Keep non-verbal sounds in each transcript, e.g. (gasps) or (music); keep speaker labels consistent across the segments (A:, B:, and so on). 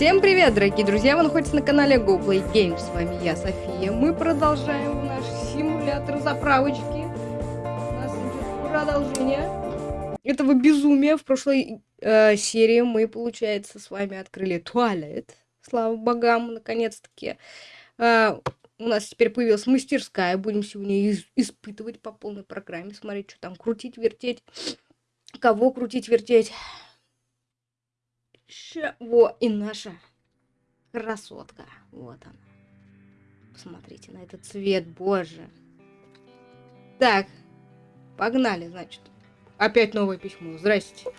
A: Всем привет, дорогие друзья! Вы находитесь на канале GoPlay Games. С вами я, София. Мы продолжаем наш симулятор заправочки. У нас идет продолжение этого безумия. В прошлой э, серии мы, получается, с вами открыли туалет. Слава богам, наконец-таки. Э, у нас теперь появилась мастерская. Будем сегодня испытывать по полной программе. Смотреть, что там крутить, вертеть. Кого крутить, вертеть. Ща, во, и наша красотка. Вот она. Посмотрите на этот цвет, боже. Так, погнали, значит. Опять новое письмо. Здрасте.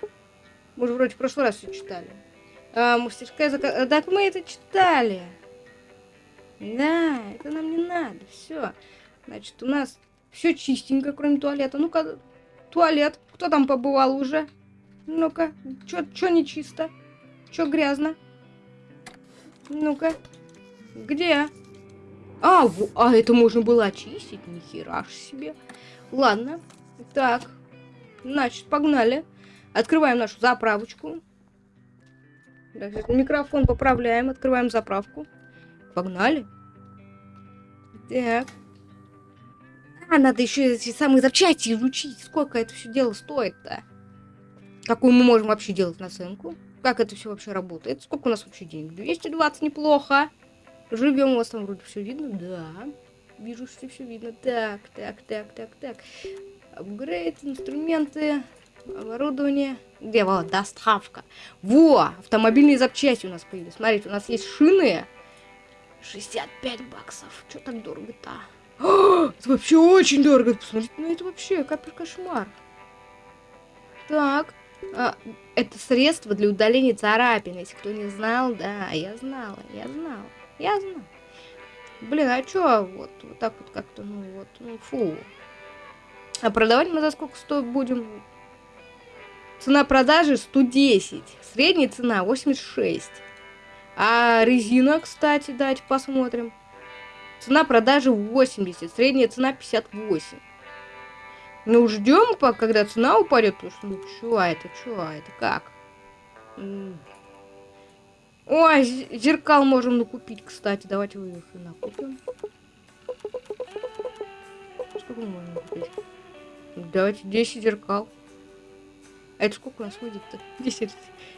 A: Мы же вроде в прошлый раз все читали. А, мастерская заказ... Так мы это читали. Да, это нам не надо. Все. Значит, у нас все чистенько, кроме туалета. Ну-ка, туалет. Кто там побывал уже? Ну-ка, что не чисто? Чё грязно? Ну-ка. Где? А, а это можно было очистить? Нихера ж себе. Ладно. Так. Значит, погнали. Открываем нашу заправочку. Микрофон поправляем. Открываем заправку. Погнали. Так. А, надо еще эти самые запчасти изучить. Сколько это все дело стоит-то? Какую мы можем вообще делать наценку? Как это все вообще работает? Сколько у нас вообще денег? 220 неплохо. Живем, у вас там вроде все видно? Да. Вижу, что все видно. Так, так, так, так, так. Апгрейд, инструменты, оборудование. Где вот доставка? Во! Автомобильные запчасти у нас появились. Смотрите, у нас есть шины. 65 баксов. Что так дорого-то? Это вообще очень дорого. Посмотрите, ну это вообще капель кошмар. Так. А, это средство для удаления царапин. Если кто не знал, да, я знала, я знала, я знала. Блин, а чё вот, вот так вот как-то, ну вот, ну фу. А продавать мы за сколько стоит будем? Цена продажи 110, средняя цена 86. А резина, кстати, давайте посмотрим. Цена продажи 80, средняя цена 58. Ну, ждем, когда цена упадет, потому что, ну, чё, это, чё, это, как? Ой, зеркал можем накупить, кстати. Давайте вы их накупим. Сколько мы можем купить? Давайте 10 зеркал. А это сколько у нас выйдет-то? (laughs) 10.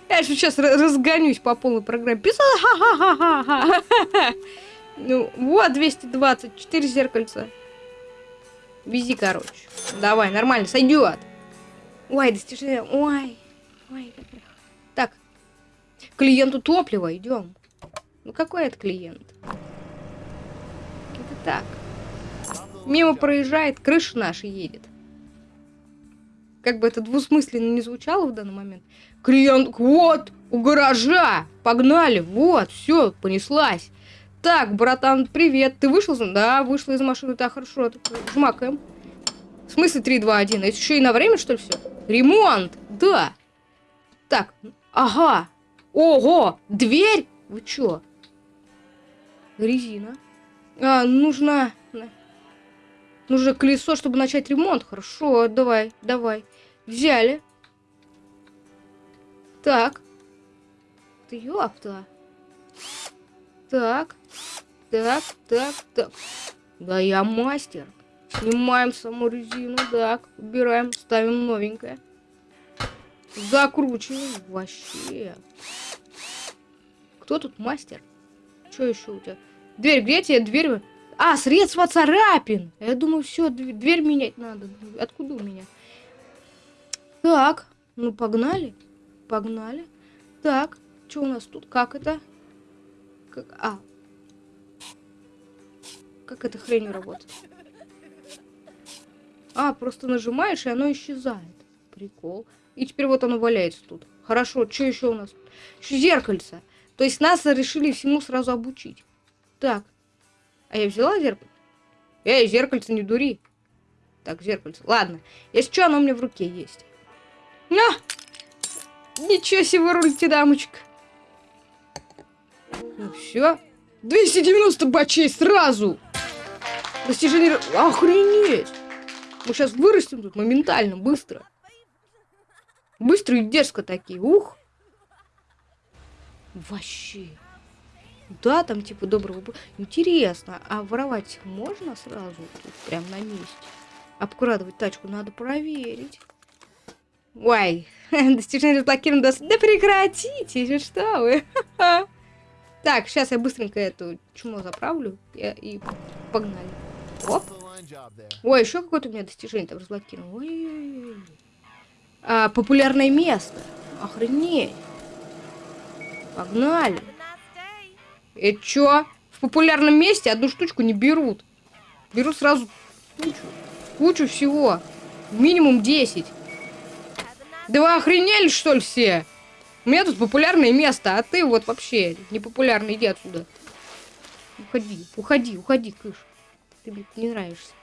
A: Я сейчас разгонюсь по полной программе. Писала, ха-ха-ха-ха-ха. (laughs) Ну, вот 224 зеркальца. Вези, короче. Давай, нормально, сойдет. Ой, достижение. Ой. Ой, Так. Клиенту топливо, идем. Ну какой это клиент? Это так. Мимо проезжает, крыша наша едет. Как бы это двусмысленно не звучало в данный момент. Клиент, вот, у гаража, погнали, вот, все, понеслась. Так, братан, привет. Ты вышел? Да, вышла из машины. Так, хорошо. Жмакаем. В смысле 3, 2, 1? Это еще и на время, что ли, все? Ремонт! Да. Так, ага. Ого! Дверь? Вы чё? Резина. А, нужно... Нужно колесо, чтобы начать ремонт. Хорошо, давай, давай. Взяли. Так. Ты ёпта. Так. Так, так, так. Да я мастер. Снимаем саму резину, так, убираем, ставим новенькое. Закручиваем. Вообще. Кто тут мастер? Что еще у тебя? Дверь, где тебе дверь? А, средство царапин. Я думаю, все, дверь менять надо. Откуда у меня? Так, ну погнали. Погнали. Так, что у нас тут? Как это? Как... А. Как эта хрень работает? А, просто нажимаешь, и оно исчезает. Прикол. И теперь вот оно валяется тут. Хорошо, что еще у нас? Еще зеркальце. То есть нас решили всему сразу обучить. Так. А я взяла зеркало? Эй, зеркальце, не дури. Так, зеркальце. Ладно. Если что, оно у меня в руке есть. На! Ничего себе, рулите, дамочка. Ну все. 290 бачей сразу! Достижение... Охренеть! Мы сейчас вырастем тут моментально, быстро. Быстро и дерзко такие. Ух! Вообще. Да, там типа доброго... Интересно, а воровать можно сразу тут, прям на месте? Обкрадывать тачку надо проверить. Ой, (laughs) достижение разблокировано. Да прекратите, что вы? (laughs) Так, сейчас я быстренько эту чмо заправлю и погнали. Оп. Ой, еще какое-то у меня достижение там разблокировано. Ой, ой, ой. А, популярное место. Охренеть. Погнали. И чё? В популярном месте одну штучку не берут. Берут сразу кучу. Кучу всего. Минимум 10. Да вы охренели, что ли, все? У меня тут популярное место, а ты вот вообще непопулярный, иди отсюда. Уходи, уходи, уходи, кыш. Ты мне не нравишься.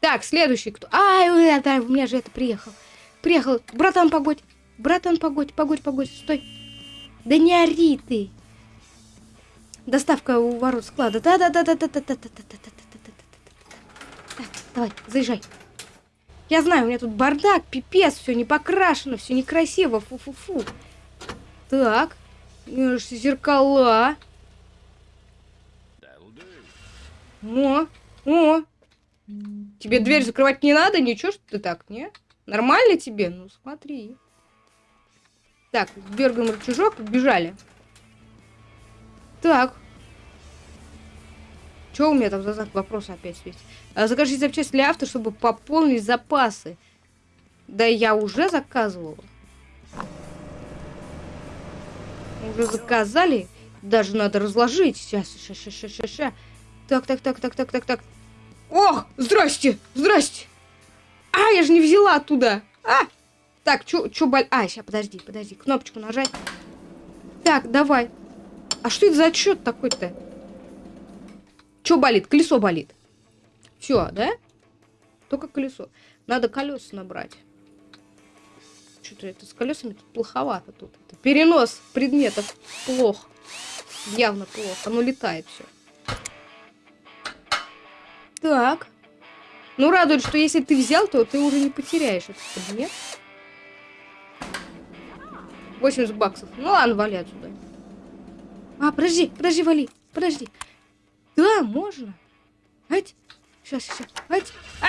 A: Так, следующий кто? Ай, да, у меня же это приехал. Приехал. Братан, погодь. Братан, погодь, погодь, погодь, стой. Да не ори ты. Доставка у ворот склада. Да-да-да-да-да-да-да-да-да-да-да-да-да. Давай, заезжай. Я знаю, у меня тут бардак, пипец, все не покрашено, все некрасиво, фу-фу-фу. Так, зеркала. О, о. Тебе дверь закрывать не надо? Ничего, что ты так, не? Нормально тебе? Ну, смотри. Так, дергаем рычажок, бежали. Так. Что у меня там за знак вопроса опять светит? А, закажите запчасти для авто, чтобы пополнить запасы. Да я уже заказывала. Уже заказали. Даже надо разложить. Сейчас, сейчас, сейчас, сейчас, сейчас. Так, так, так, так, так, так, так. Ох, здрасте, здрасте. А, я же не взяла оттуда. А, так, чё, чё боль... А, сейчас, подожди, подожди, кнопочку нажать. Так, давай. А что это за отчет такой-то? Чё болит? Колесо болит. Все, да? Только колесо. Надо колеса набрать. Что-то это с колесами тут плоховато тут. Это перенос предметов плохо. Явно плохо. Оно летает все. Так. Ну, радует, что если ты взял, то ты уже не потеряешь этот предмет. 80 баксов. Ну ладно, вали отсюда. А, подожди, подожди, вали. Подожди. Да, можно. Ать. Сейчас, сейчас. Ать. А!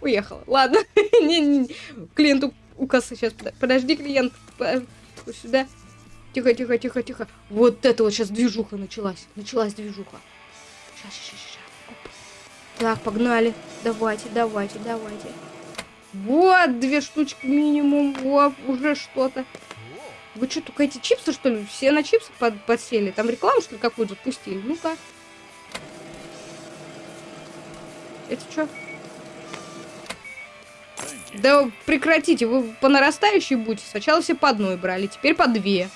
A: Уехала. Ладно. (laughs) не, не, клиенту у кассы сейчас. Подожди, клиент. Сюда. Тихо, тихо, тихо, тихо. Вот это вот сейчас движуха началась. Началась движуха. Сейчас, сейчас, сейчас. Так, погнали. Давайте, давайте, давайте. Вот, две штучки минимум. Вот, уже что-то. Вы что, только эти чипсы, что ли? Все на чипсы под подсели? Там рекламу, что ли, какую-то запустили? Ну-ка. Это что? Да прекратите, вы по нарастающей будете. Сначала все по одной брали, теперь по две.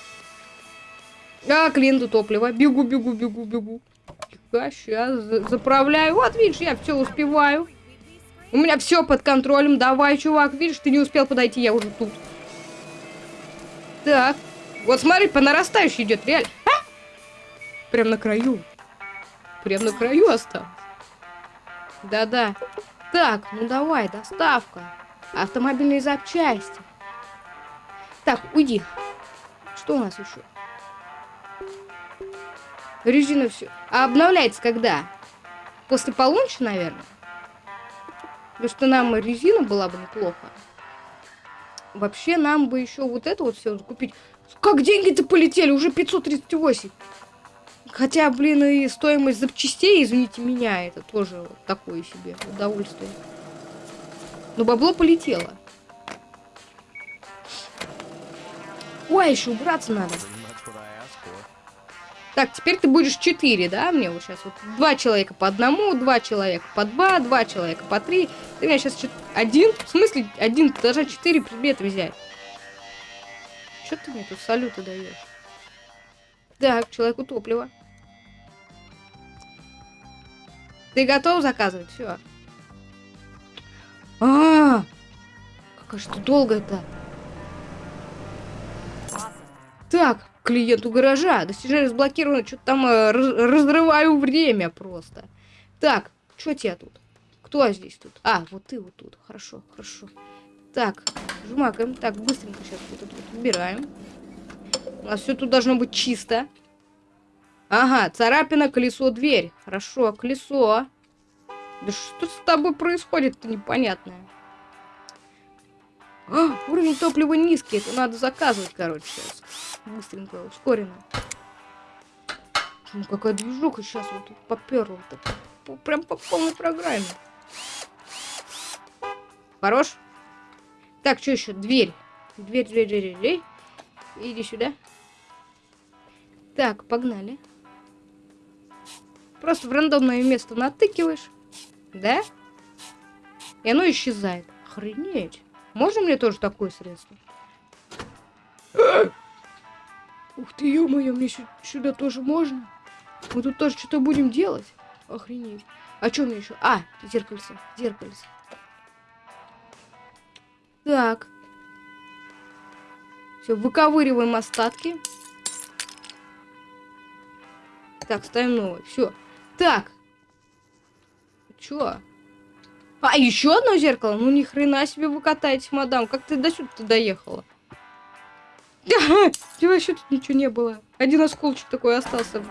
A: А, клиенту топливо. Бегу, бегу, бегу, бегу. Тихо, сейчас заправляю. Вот, видишь, я все успеваю. У меня все под контролем. Давай, чувак, видишь, ты не успел подойти, я уже тут. Так. Вот смотри, по нарастающей идет, реально. А? Прям на краю. Прям на краю осталось. Да-да. Так, ну давай, доставка. Автомобильные запчасти. Так, уйди. Что у нас еще? Резина все. А обновляется когда? После полуночи, наверное? Потому что нам резина была бы неплохо. Вообще, нам бы еще вот это вот все купить. Как деньги-то полетели? Уже 538. Хотя, блин, и стоимость запчастей, извините меня, это тоже такое себе удовольствие. Но бабло полетело. Ой, еще убраться надо. Так, теперь ты будешь 4, да? Мне вот сейчас вот два человека по одному, два человека по два, два человека по три. Ты меня сейчас один? В смысле один? Ты должна четыре предмета взять. Что ты мне тут салюты даешь? Так, человеку топливо. Ты готов заказывать? Все. А, -а, -а! Какая что долго это? Так, клиенту гаража. Достижение разблокировано. Что-то там э, раз разрываю время просто. Так, что тебе тут? Кто здесь тут? А, вот ты вот тут. Хорошо, хорошо. Так, жмакаем. Так, быстренько сейчас вот это убираем. У нас все тут должно быть чисто. Ага, царапина, колесо, дверь. Хорошо, колесо. Да что с тобой происходит-то непонятное? А, уровень топлива низкий. Это надо заказывать, короче, сейчас. Быстренько, ускоренно. Ну, какая движуха сейчас вот тут поперла. -то. Прям по полной программе. Хорош? Так, что еще? Дверь. Дверь, дверь, дверь, дверь. Иди сюда. Так, погнали. Просто в рандомное место натыкиваешь. Да? И оно исчезает. Охренеть. Можно мне тоже такое средство? Ух ты, ё-моё, мне сюда тоже можно? Мы тут тоже что-то будем делать? Охренеть. А что мне еще? А, зеркальце, зеркальце. Так. Все, выковыриваем остатки. Так, ставим новый. Все. Так. Чё? А, еще одно зеркало? Ну, ни хрена себе вы катаетесь, мадам. Как ты до сюда доехала? (laughs) Вообще тут ничего не было. Один осколочек такой остался.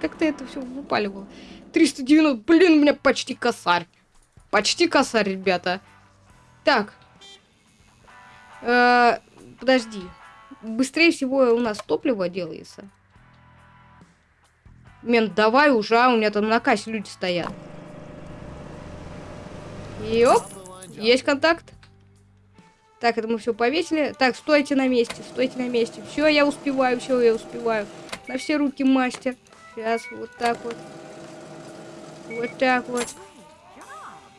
A: Как, ты это все выпаливал? 390. Блин, у меня почти косарь. Почти косарь, ребята. Так. -э подожди. Быстрее всего у нас топливо делается. Мент, давай уже, а у меня там на кассе люди стоят. Йоп, есть контакт. Так, это мы все повесили. Так, стойте на месте, стойте на месте. Все, я успеваю, все, я успеваю. На все руки мастер. Сейчас, вот так вот. Вот так вот.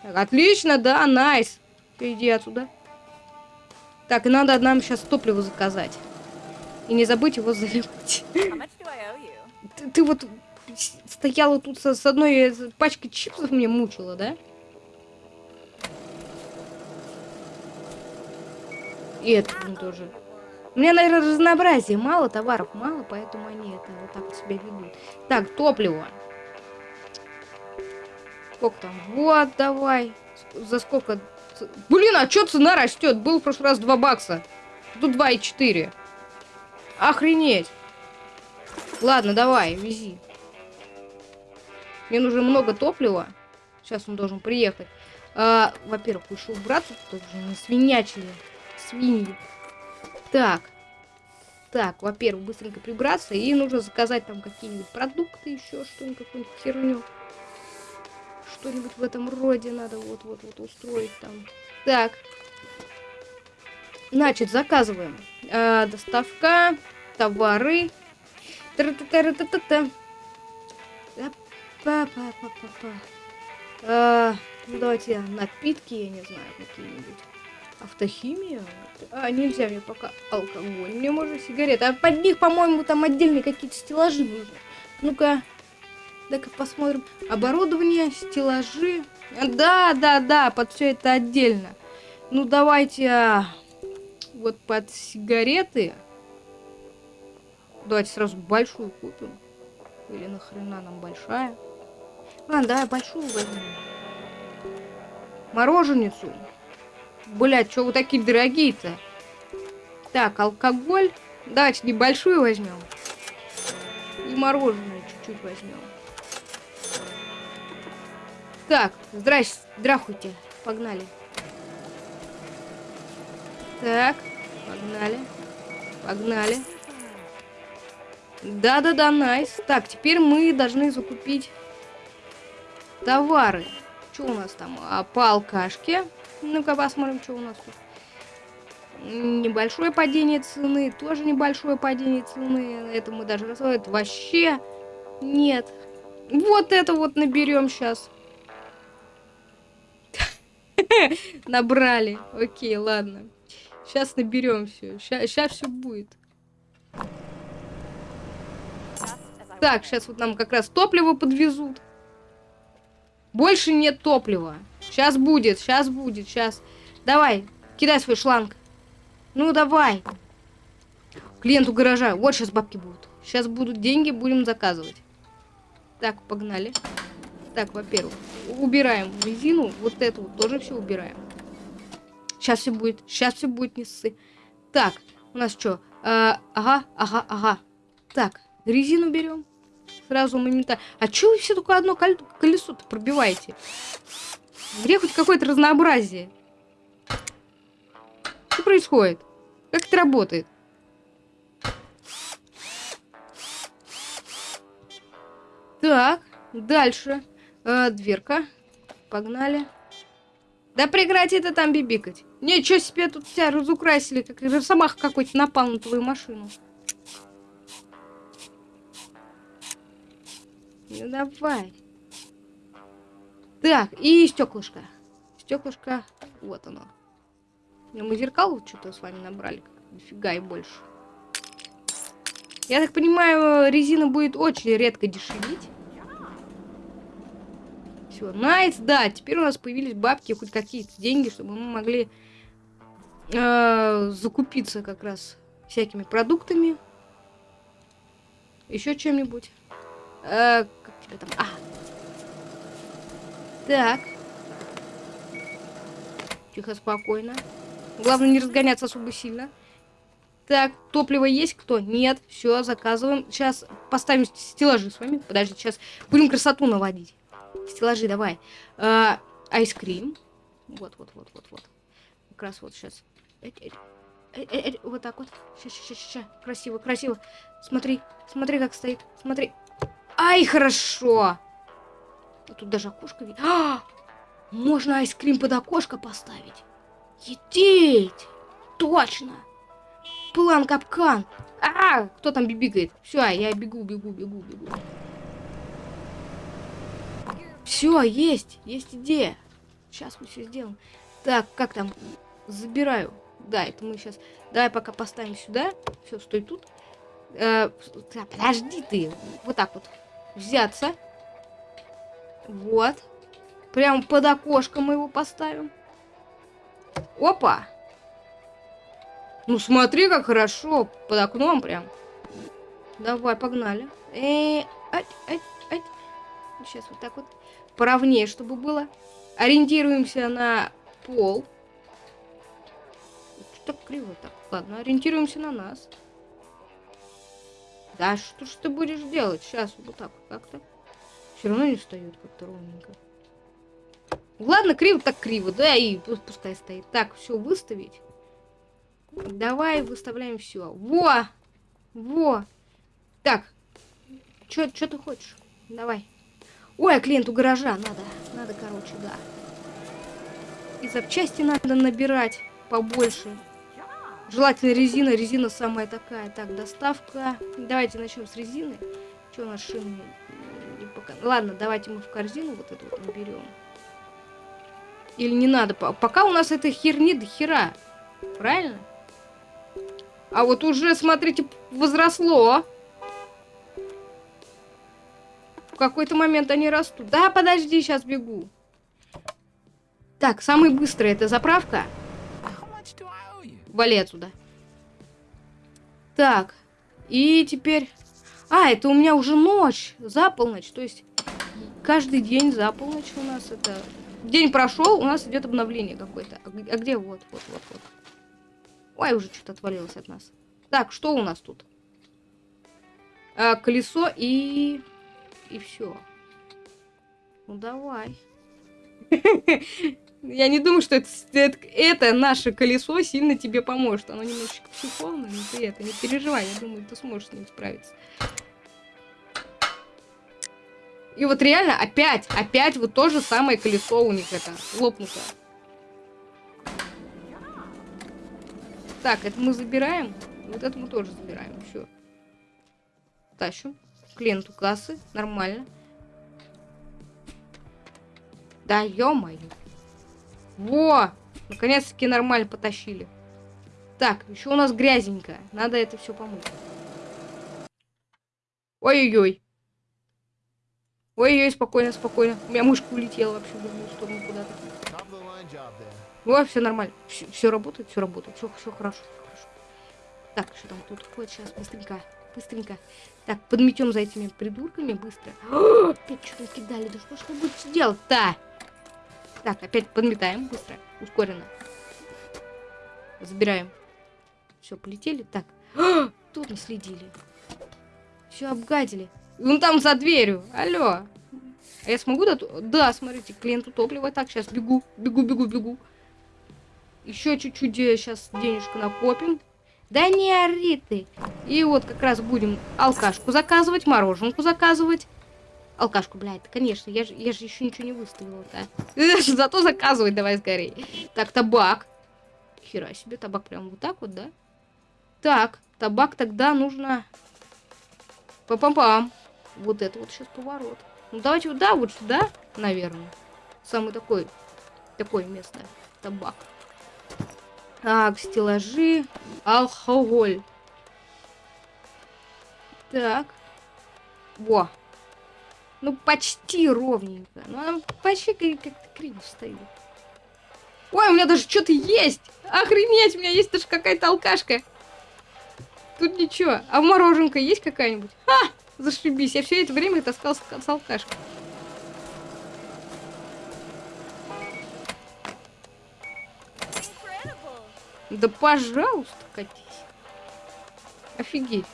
A: Так, отлично, да, найс. Иди отсюда. Так, и надо нам сейчас топливо заказать. И не забыть его заливать. (laughs) Ты, ты вот стояла тут с, с одной пачкой чипсов мне мучила, да? И это блин, тоже. У меня, наверное, разнообразия мало, товаров мало, поэтому они это вот так вот себя ведут. Так, топливо. Сколько там? Вот, давай. За сколько? Блин, а что цена растет? Был в прошлый раз 2 бакса. Тут 2,4. Охренеть. Ладно, давай, вези. Мне нужно много топлива. Сейчас он должен приехать. А, Во-первых, лучше убраться, тут не свинячили свиньи. Так. Так, во-первых, быстренько прибраться. И нужно заказать там какие-нибудь продукты, еще что-нибудь, какую-нибудь херню. Что-нибудь в этом роде надо вот-вот-вот устроить там. Так. Значит, заказываем. А, доставка, товары. Та-та-та-та-та-та. Па-па-па-па-па. А, ну, давайте напитки, я не знаю, какие-нибудь. Автохимия? А, нельзя мне пока алкоголь. Мне можно сигареты. А под них, по-моему, там отдельные какие-то стеллажи нужны. Ну-ка. дай-ка посмотрим. Оборудование, стеллажи. Да, да, да, под все это отдельно. Ну, давайте а, вот под сигареты. Давайте сразу большую купим. Или нахрена нам большая? А, да, большую возьмем. Мороженицу. Блять, что вы такие дорогие-то? Так, алкоголь. Давайте небольшую возьмем. И мороженое чуть-чуть возьмем. Так, здрасте, здравствуйте. Погнали. Так, погнали. Погнали. Да-да-да, найс. Так, теперь мы должны закупить товары. Что у нас там? А, по алкашке. Ну-ка посмотрим, что у нас тут. Небольшое падение цены, тоже небольшое падение цены. Это мы даже рассказывать вообще нет. Вот это вот наберем сейчас. (laughs) Набрали. Окей, ладно. Сейчас наберем все. Сейчас все будет. Так, сейчас вот нам как раз топливо подвезут. Больше нет топлива. Сейчас будет, сейчас будет, сейчас. Давай, кидай свой шланг. Ну, давай. Клиенту гаража. Вот сейчас бабки будут. Сейчас будут деньги, будем заказывать. Так, погнали. Так, во-первых, убираем резину. Вот эту вот тоже все убираем. Сейчас все будет. Сейчас все будет, не ссы. Так, у нас что? А, ага, ага, ага. Так, резину берем. Сразу моментально. А чё вы все только одно колесо-то пробиваете? Где хоть какое-то разнообразие? Что происходит? Как это работает? Так, дальше. Э, дверка. Погнали. Да прекрати это там бибикать. Ничего себе тут тебя разукрасили, как росомах какой-то напал на твою машину. Ну давай. Так, и стеклышко. Стеклышко, вот оно. Мы зеркал что-то с вами набрали. Дофига и больше. Я так понимаю, резина будет очень редко дешевить. Все, найс, да, теперь у нас появились бабки, хоть какие-то деньги, чтобы мы могли э, закупиться как раз всякими продуктами. Еще чем-нибудь. Э, как тебя там? А. Так. Тихо, спокойно. Главное не разгоняться особо сильно. Так, топливо есть кто? Нет. Все, заказываем. Сейчас поставим стеллажи с вами. Подожди, сейчас будем красоту наводить. Стеллажи, давай. А, айскрим. Вот, вот, вот, вот, вот. Как раз вот сейчас. Вот так вот. Сейчас, сейчас, сейчас. Красиво, красиво. Смотри, смотри, как стоит. Смотри. Ай, хорошо. А тут даже окошко видно. А! Можно айскрим под окошко поставить. Едеть! Точно! План капкан. А, кто там бибикает? Все, я бегу, бегу, бегу, бегу. Все, есть, есть идея. Сейчас мы все сделаем. Так, как там? Забираю. Да, это мы сейчас... Давай пока поставим сюда. Все, стой тут. Э, подожди ты. Вот так вот. Взяться. Вот. Прям под окошко мы его поставим. Опа! Ну смотри, как хорошо. Под окном прям. Давай, погнали. Э, ать, ать, ать. Сейчас вот так вот. Поровнее, чтобы было. Ориентируемся на пол. Что так криво так? Ладно, ориентируемся на нас. Да что ж ты будешь делать? Сейчас вот так как-то. Все равно не встает как-то ровненько. Ладно, криво так криво, да, и пускай стоит. Так, все выставить. Давай выставляем все. Во! Во! Так. Что ты хочешь? Давай. Ой, а клиенту гаража надо. Надо, короче, да. И запчасти надо набирать побольше. Желательно резина. Резина самая такая. Так, доставка. Давайте начнем с резины. Что у нас шины? Ладно, давайте мы в корзину вот эту вот наберем. Или не надо? Пока у нас этой херни до хера. Правильно? А вот уже, смотрите, возросло. В какой-то момент они растут. Да, подожди, сейчас бегу. Так, самый быстрый это заправка. Вали отсюда. Так, и теперь... А, это у меня уже ночь, за полночь. То есть каждый день за полночь у нас это... День прошел, у нас идет обновление какое-то. А, а где? Вот, вот, вот, вот. Ой, уже что-то отвалилось от нас. Так, что у нас тут? А, колесо и... И все. Ну, давай. (laughs) Я не думаю, что это, это, это наше колесо сильно тебе поможет. Оно немножечко психованное, но ты это не переживай. Я думаю, ты сможешь с ним справиться. И вот реально опять, опять вот то же самое колесо у них это лопнуто. Так, это мы забираем. Вот это мы тоже забираем. Все. Тащу. Клиенту кассы. Нормально. Да ё-моё. Во! Наконец-таки нормально потащили. Так, еще у нас грязненькая. Надо это все помыть. Ой-ой-ой. Ой-ой, спокойно, спокойно. У меня мышка улетела вообще в другую сторону куда-то. О, все нормально. Все, все работает, все работает. Все, все хорошо, хорошо. Так, что там тут ходит сейчас? Быстренько, быстренько. Так, подметем за этими придурками быстро. (gasps) Опять что-то кидали. Да что ж вы будете делать-то? Так, опять подметаем быстро, ускоренно. Забираем. Все, полетели. Так. А, (gasps) тут не следили. Все обгадили. Он там за дверью. Алло. А я смогу да? Да, смотрите, клиенту топливо. Так, сейчас бегу, бегу, бегу, бегу. Еще чуть-чуть сейчас денежку накопим. Да не ори ты. И вот как раз будем алкашку заказывать, мороженку заказывать. Алкашку, блядь, конечно, я же, я же еще ничего не выставила, да? (laughs) Зато заказывать давай скорее. Так, табак. Хера себе, табак прям вот так вот, да? Так, табак тогда нужно... Пам-пам-пам. Вот это вот сейчас поворот. Ну, давайте вот, да, вот сюда, наверное. Самый такой, такое место. Табак. Так, стеллажи. Алкоголь. Так. Во. Ну, почти ровненько. Ну, она почти как-то криво стоит. Ой, у меня даже что-то есть! Охренеть, у меня есть даже какая-то алкашка. Тут ничего. А мороженка есть какая-нибудь? Ха! Зашибись. Я все это время таскал с, алкашкой. Да пожалуйста, катись. Офигеть.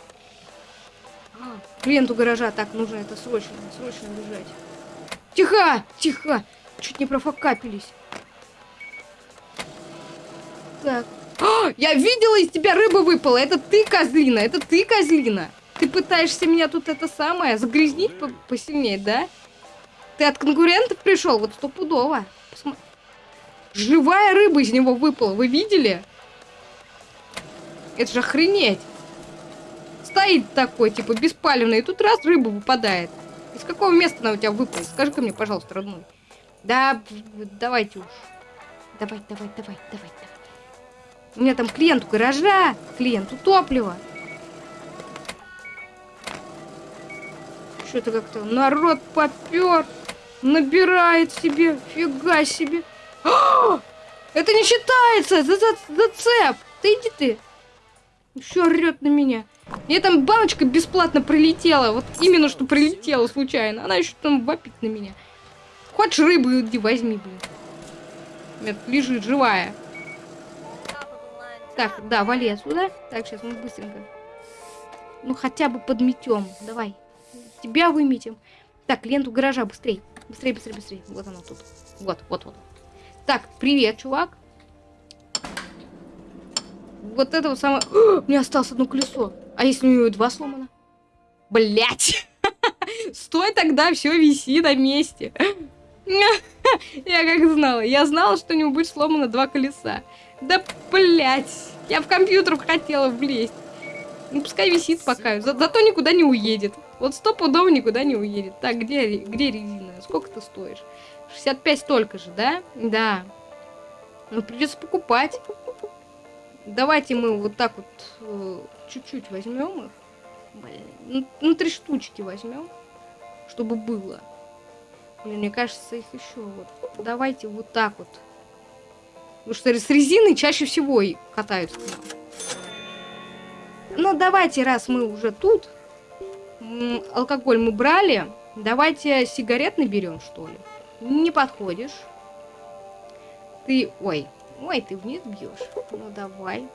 A: Клиенту гаража. Так, нужно это срочно, срочно бежать. Тихо! Тихо! Чуть не профокапились. Так. А, я видела, из тебя рыба выпала. Это ты, козлина. Это ты, козлина. Ты пытаешься меня тут это самое загрязнить по посильнее, да? Ты от конкурентов пришел? Вот стопудово. Посма... Живая рыба из него выпала. Вы видели? Это же охренеть. Стоит такой, типа, беспалевный. И тут раз рыба выпадает. Из какого места она у тебя выпала? Скажи-ка мне, пожалуйста, родной. Да, давайте уж. Давай, давай, давай, давай, давай. У меня там клиент у гаража, клиент у топлива. Что-то как-то народ попер. Набирает себе. Фига себе. А! Это не считается! За, за, зацеп! Ты иди ты! Еще орет на меня. Мне там баночка бесплатно прилетела. Вот именно что прилетела случайно. Она еще там вопит на меня. Хочешь рыбу иди возьми, блин. Нет, лежит живая. Так, да, вали отсюда. Так, сейчас мы быстренько. Ну, хотя бы подметем. Давай. Тебя выметим. Так, ленту гаража, быстрей. Быстрей, быстрей, быстрей. Вот она тут. Вот, вот, вот. Так, привет, чувак. Вот это вот самое... О, (gasps) у меня осталось одно колесо. А если у него два сломано? Блять! (laughs) Стой тогда, все виси на месте. (laughs) Я как знала. Я знала, что у него будет сломано два колеса. Да, блять! Я в компьютер хотела влезть. Ну, пускай висит пока. За зато никуда не уедет. Вот стопудово никуда не уедет. Так, где, где резина? Сколько ты стоишь? 65 столько же, да? Да. Ну, придется покупать. Давайте мы вот так вот э, чуть-чуть э, возьмем их. Блин, ну, ну, три штучки возьмем, чтобы было. Блин, мне кажется, их еще вот. Давайте вот так вот. Потому что с резиной чаще всего и катаются. Ну, давайте, раз мы уже тут, алкоголь мы брали, давайте сигарет наберем, что ли. Не подходишь. Ты, ой, ой, ты вниз бьешь. Ну, давай.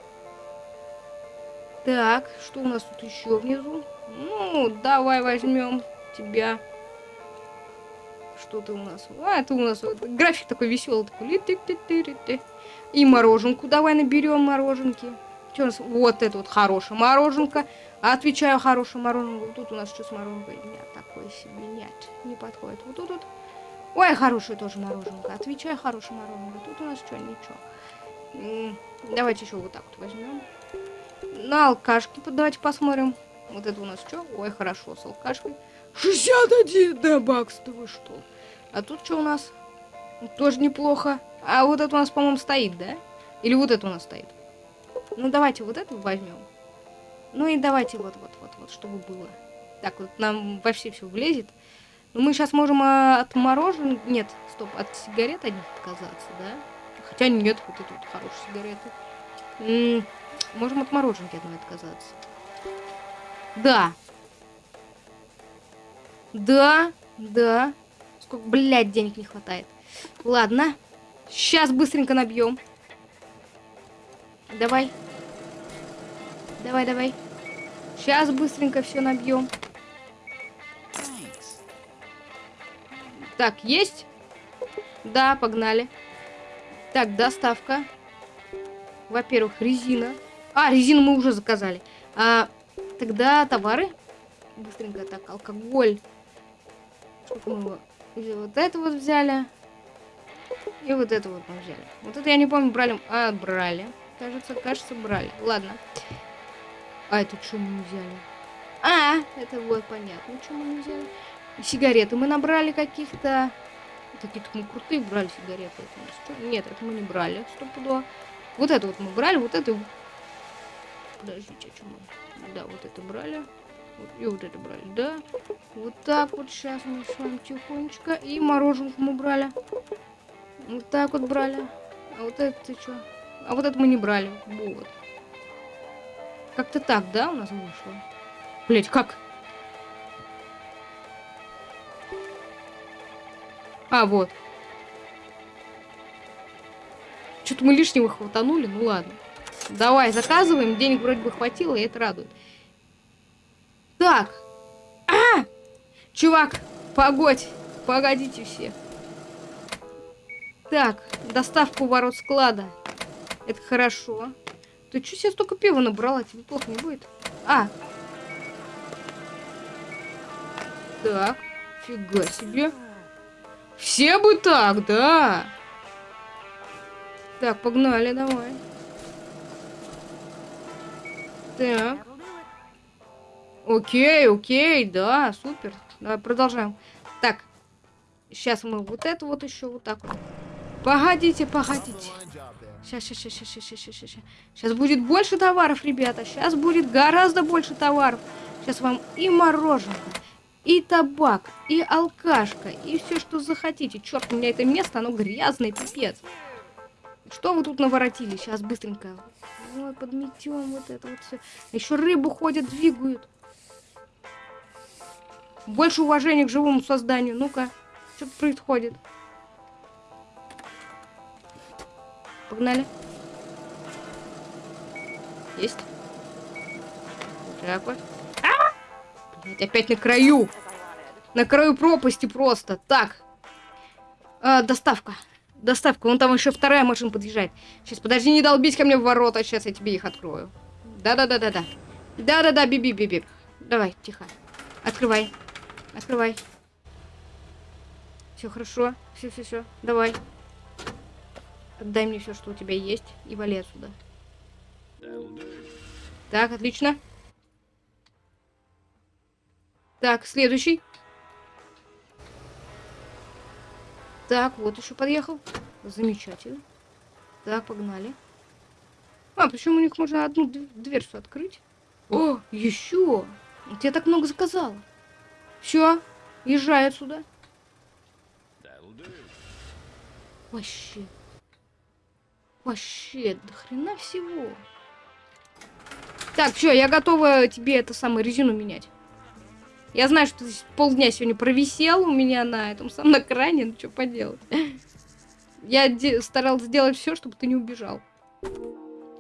A: Так, что у нас тут еще внизу? Ну, давай возьмем тебя. Что ты у нас? А, это у нас вот, график такой веселый. Такой. И мороженку давай наберем мороженки. Что у нас? Вот это вот хорошая мороженка. Отвечаю, хорошая мороженка. Тут у нас что с мороженкой? Нет, такой себе нет. Не подходит. Вот тут вот. Ой, хорошая тоже мороженка. Отвечаю, хорошая мороженка. Тут у нас что, ничего. Давайте еще вот так вот возьмем. На алкашки давайте посмотрим. Вот это у нас что? Ой, хорошо, с алкашкой. 61 да бакс, да вы что? А тут что у нас? Тоже неплохо. А вот это у нас, по-моему, стоит, да? Или вот это у нас стоит? Ну, давайте вот это возьмем. Ну и давайте вот-вот-вот-вот, чтобы было. Так, вот нам вообще все влезет. Но ну, мы сейчас можем а, от мороженого... Нет, стоп, от сигарет одних отказаться, да? Хотя нет, вот это вот хорошие сигареты. М -м, можем от мороженки одной отказаться. Да. Да, да. Сколько, блядь, денег не хватает. Ладно. Сейчас быстренько набьем. Давай. Давай, давай. Сейчас быстренько все набьем. Так, есть? Да, погнали. Так, доставка. Во-первых, резина. А, резину мы уже заказали. А, тогда товары. Быстренько так, алкоголь. Сколько мы его... Вот это вот взяли. И вот это вот мы взяли. Вот это я не помню, брали... А, брали. Кажется, кажется, брали. Ладно. А, это что мы не взяли? А, это вот понятно, что мы не взяли. Сигареты мы набрали каких-то... Какие-то мы крутые брали сигареты. Это Нет, это мы не брали, стопудово. Вот это вот мы брали, вот это... Подождите, а что мы... Да, вот это брали. Вот, и вот это брали, да. Вот так вот сейчас мы с вами тихонечко. И мороженку мы брали. Вот так вот брали. А вот это что? А вот это мы не брали. Вот. Как-то так, да, у нас вышло? Блять, как? А, вот. Что-то мы лишнего хватанули, ну ладно. Давай, заказываем, денег вроде бы хватило, и это радует. Так. А! Чувак, погодь. Погодите все. Так, доставку ворот склада. Это хорошо. Ты что себе столько пива набрала? Тебе плохо не будет? А. Так. Фига себе. Все бы так, да. Так, погнали, давай. Так. Окей, окей, да, супер. Давай продолжаем. Так, сейчас мы вот это вот еще вот так вот. Погодите, погодите. Сейчас, сейчас, сейчас, сейчас, сейчас, сейчас, сейчас. Сейчас будет больше товаров, ребята. Сейчас будет гораздо больше товаров. Сейчас вам и мороженое, и табак, и алкашка, и все, что захотите. Черт, у меня это место, оно грязное, пипец. Что вы тут наворотили? Сейчас быстренько. Ой, подметем вот это вот все. Еще рыбу ходят, двигают. Больше уважения к живому созданию. Ну-ка, что происходит? Погнали. Есть. Вот. А! Блять, опять на краю. На краю пропасти просто. Так. А, доставка. Доставка. Вон там еще вторая машина подъезжает. Сейчас, подожди, не долбись ко мне в ворота. Сейчас я тебе их открою. Да-да-да-да-да. Да-да-да, биби-биби. Давай, тихо. Открывай. Открывай. Все хорошо. Все-все-все. Давай. Отдай мне все, что у тебя есть, и вали отсюда. Так, отлично. Так, следующий. Так, вот еще подъехал. Замечательно. Так, погнали. А, причем у них можно одну дверцу открыть. О, еще! Я так много заказала. Все, езжай отсюда. Вообще. Вообще, до хрена всего. Так, все, я готова тебе это самое резину менять. Я знаю, что ты полдня сегодня провисел у меня на этом самом экране, ну что поделать. Я старалась сделать все, чтобы ты не убежал.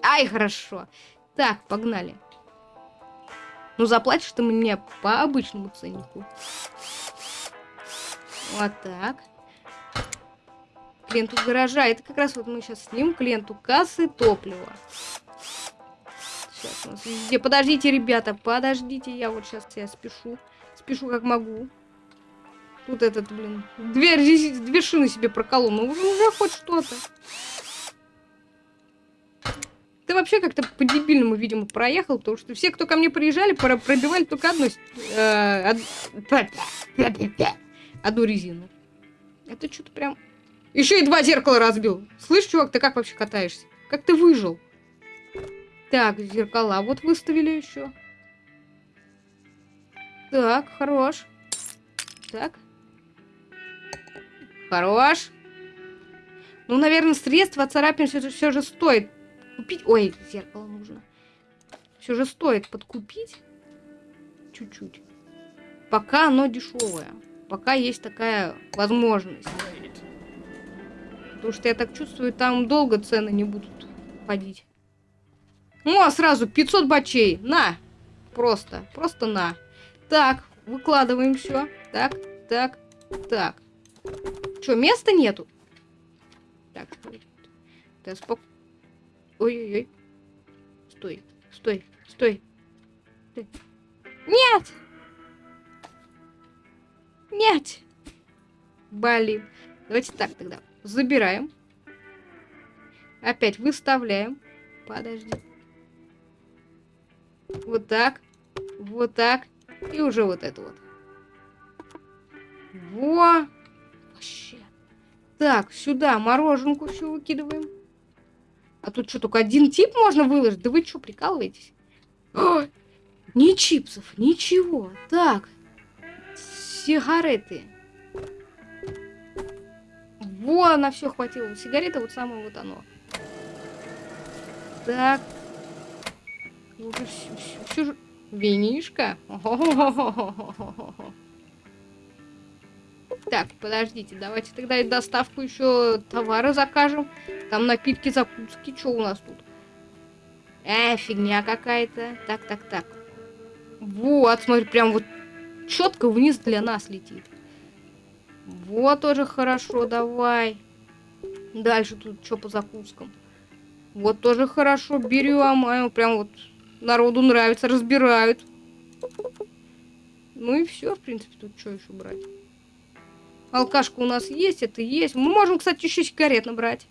A: Ай, хорошо. Так, погнали. Ну, заплатишь ты мне по обычному ценнику. Вот так клиенту гаража. Это как раз вот мы сейчас снимем клиенту кассы топлива. Сейчас у нас везде. Подождите, ребята, подождите. Я вот сейчас я спешу. Спешу как могу. Тут этот, блин, дверь, две шины себе проколол. Ну, уже, уже хоть что-то. Ты вообще как-то по-дебильному, видимо, проехал, потому что все, кто ко мне приезжали, пробивали только одну, э, од... одну резину. Это что-то прям еще и два зеркала разбил. Слышь, чувак, ты как вообще катаешься? Как ты выжил? Так, зеркала вот выставили еще. Так, хорош. Так. Хорош. Ну, наверное, средства от царапин все, все же стоит купить. Ой, зеркало нужно. Все же стоит подкупить. Чуть-чуть. Пока оно дешевое. Пока есть такая возможность. Потому что я так чувствую, там долго цены не будут ходить. О, сразу 500 бачей. На. Просто. Просто на. Так, выкладываем все. Так, так, так. Что, места нету? Так, да спок... Ой-ой-ой. Стой, стой, стой. Нет! Нет! Блин. Давайте так тогда. Забираем. Опять выставляем. Подожди. Вот так. Вот так. И уже вот это вот. Во! Вообще. Так, сюда мороженку все выкидываем. А тут что, только один тип можно выложить? Да вы что, прикалываетесь? О, ни чипсов, ничего. Так, сигареты. Во, на все хватило. Сигарета вот самое вот оно. Так. Уже все, все, все. Винишка. Так, подождите, давайте тогда и доставку еще товара закажем. Там напитки, закуски, что у нас тут? Э, фигня какая-то. Так, так, так. Вот, смотри, прям вот четко вниз для нас летит. Вот тоже хорошо, давай. Дальше тут что по закускам? Вот тоже хорошо, берем. А прям вот народу нравится, разбирают. Ну и все, в принципе, тут что еще брать? Алкашка у нас есть, это есть. Мы можем, кстати, еще сигарет набрать.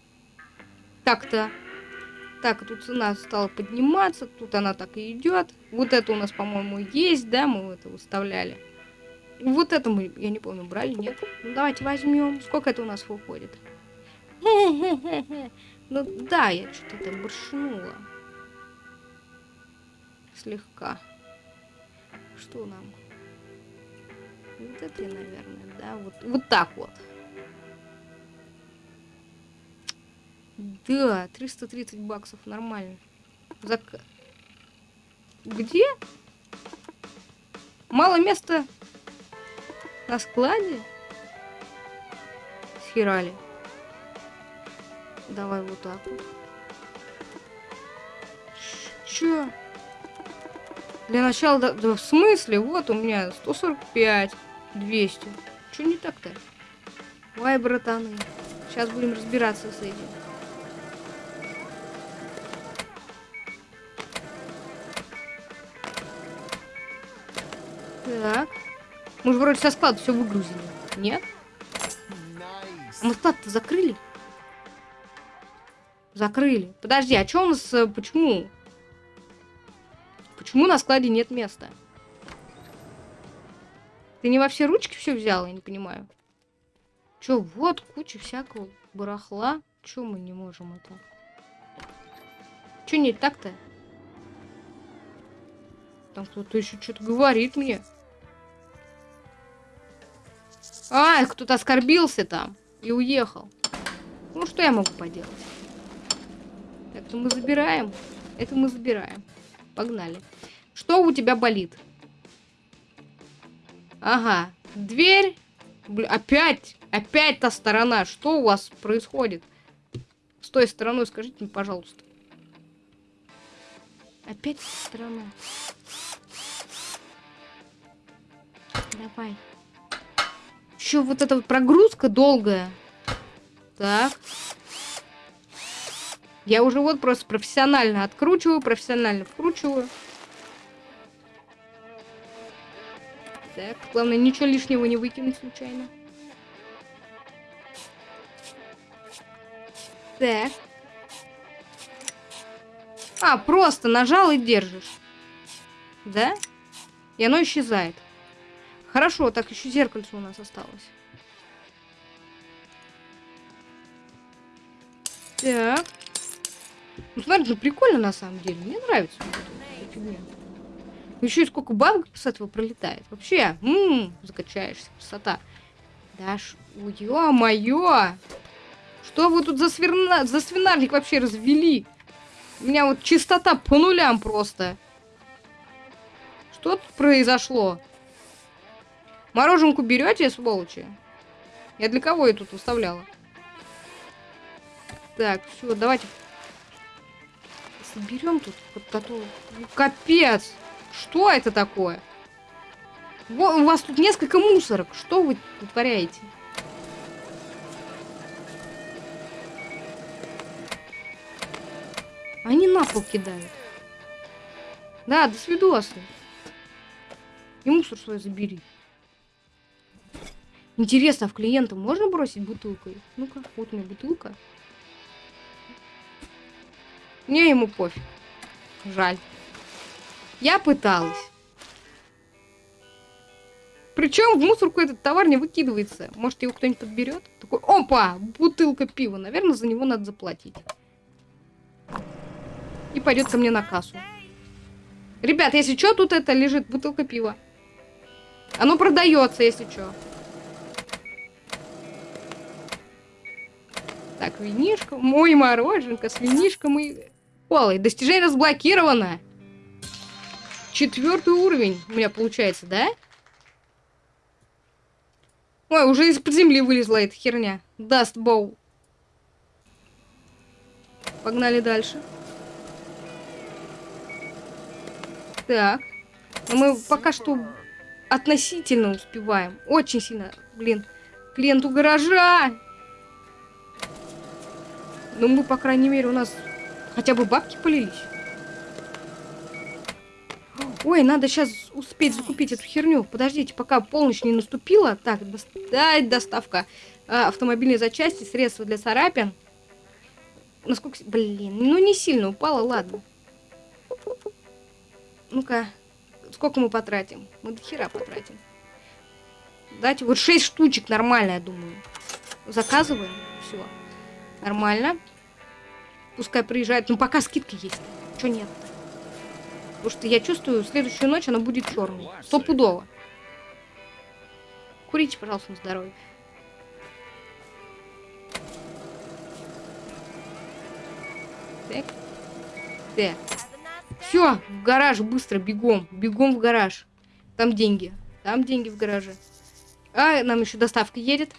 A: Так-то. Так, тут цена стала подниматься, тут она так и идет. Вот это у нас, по-моему, есть, да, мы это выставляли. Вот это мы, я не помню, брали, нет? Ну, давайте возьмем. Сколько это у нас выходит? (laughs) Ну, да, я что-то это боршнула. Слегка. Что нам? Вот это, наверное, да? Вот, вот так вот. Да, 330 баксов, нормально. Зак... Где? Мало места на складе? Схерали. Давай вот так вот. Чё? Для начала, да, да в смысле? Вот у меня 145. 200. Что не так-то? Ой, братаны. Сейчас будем разбираться с этим. Так. Мы же вроде со склада все выгрузили. Нет? А мы склад-то закрыли? Закрыли. Подожди, а что у нас... Э, почему? Почему на складе нет места? Ты не во все ручки все взял, я не понимаю. Че, вот куча всякого барахла. Че мы не можем это? Че не так-то? Там кто-то еще что-то говорит мне. А, кто-то оскорбился там и уехал. Ну, что я могу поделать? Это мы забираем. Это мы забираем. Погнали. Что у тебя болит? Ага. Дверь. Бля, опять. Опять та сторона. Что у вас происходит? С той стороной скажите мне, пожалуйста. Опять сторона. Давай. Еще вот эта вот прогрузка долгая. Так. Я уже вот просто профессионально откручиваю, профессионально вкручиваю. Так, главное, ничего лишнего не выкинуть случайно. Так. А, просто нажал и держишь. Да? И оно исчезает. Хорошо, так еще зеркальце у нас осталось. Так. Ну, смотри, ну прикольно на самом деле. Мне нравится. Еще и сколько бабок с этого пролетает. Вообще, ммм, закачаешься, красота. Да ж, ё-моё! Что вы тут за, сверна... за свинарник вообще развели? У меня вот чистота по нулям просто. Что тут произошло? Мороженку берете, сволочи? Я для кого ее тут выставляла? Так, все, давайте Берем тут. Вот, а то... Капец! Что это такое? Во, у вас тут несколько мусорок. Что вы творяете? Они на пол кидают. Да, до свидосы. И мусор свой забери. Интересно, а в клиента можно бросить бутылкой? Ну-ка, вот у меня бутылка. Мне ему пофиг. Жаль. Я пыталась. Причем в мусорку этот товар не выкидывается. Может, его кто-нибудь подберет? Такой, опа, бутылка пива. Наверное, за него надо заплатить. И пойдет ко мне на кассу. Ребят, если что, тут это лежит бутылка пива. Оно продается, если что. Так, винишка. Мой мороженка с винишком и... Олой, достижение разблокировано. Четвертый уровень у меня получается, да? Ой, уже из-под земли вылезла эта херня. Даст боу. Погнали дальше. Так. Но мы пока что относительно успеваем. Очень сильно. Блин. Клиенту гаража. Ну, мы, по крайней мере, у нас хотя бы бабки полились. Ой, надо сейчас успеть закупить эту херню. Подождите, пока полночь не наступила. Так, до... да, доставка а, автомобильной запчасти, средства для царапин. Насколько... Блин, ну не сильно упала, ладно. Ну-ка, сколько мы потратим? Мы до хера потратим. Дайте вот 6 штучек, нормально, я думаю. Заказываем, все. Нормально. Пускай приезжает. Ну, пока скидка есть. Чё нет -то? Потому что я чувствую, следующую ночь она будет черной. Стопудово. Курите, пожалуйста, на здоровье. Так. Так. Все, в гараж быстро, бегом. Бегом в гараж. Там деньги. Там деньги в гараже. А, нам еще доставка едет.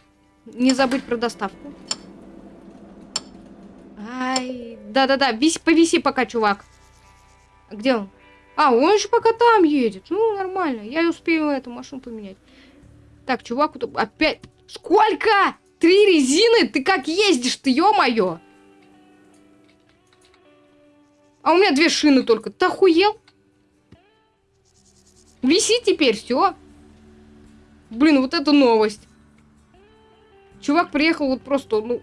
A: Не забыть про доставку. Ай, да-да-да, повиси пока, чувак. Где он? А, он еще пока там едет. Ну, нормально. Я успею эту машину поменять. Так, чувак, опять... Сколько? Три резины? Ты как ездишь ты, ё-моё? А у меня две шины только. Ты охуел? Виси теперь, все. Блин, вот это новость. Чувак приехал вот просто, ну,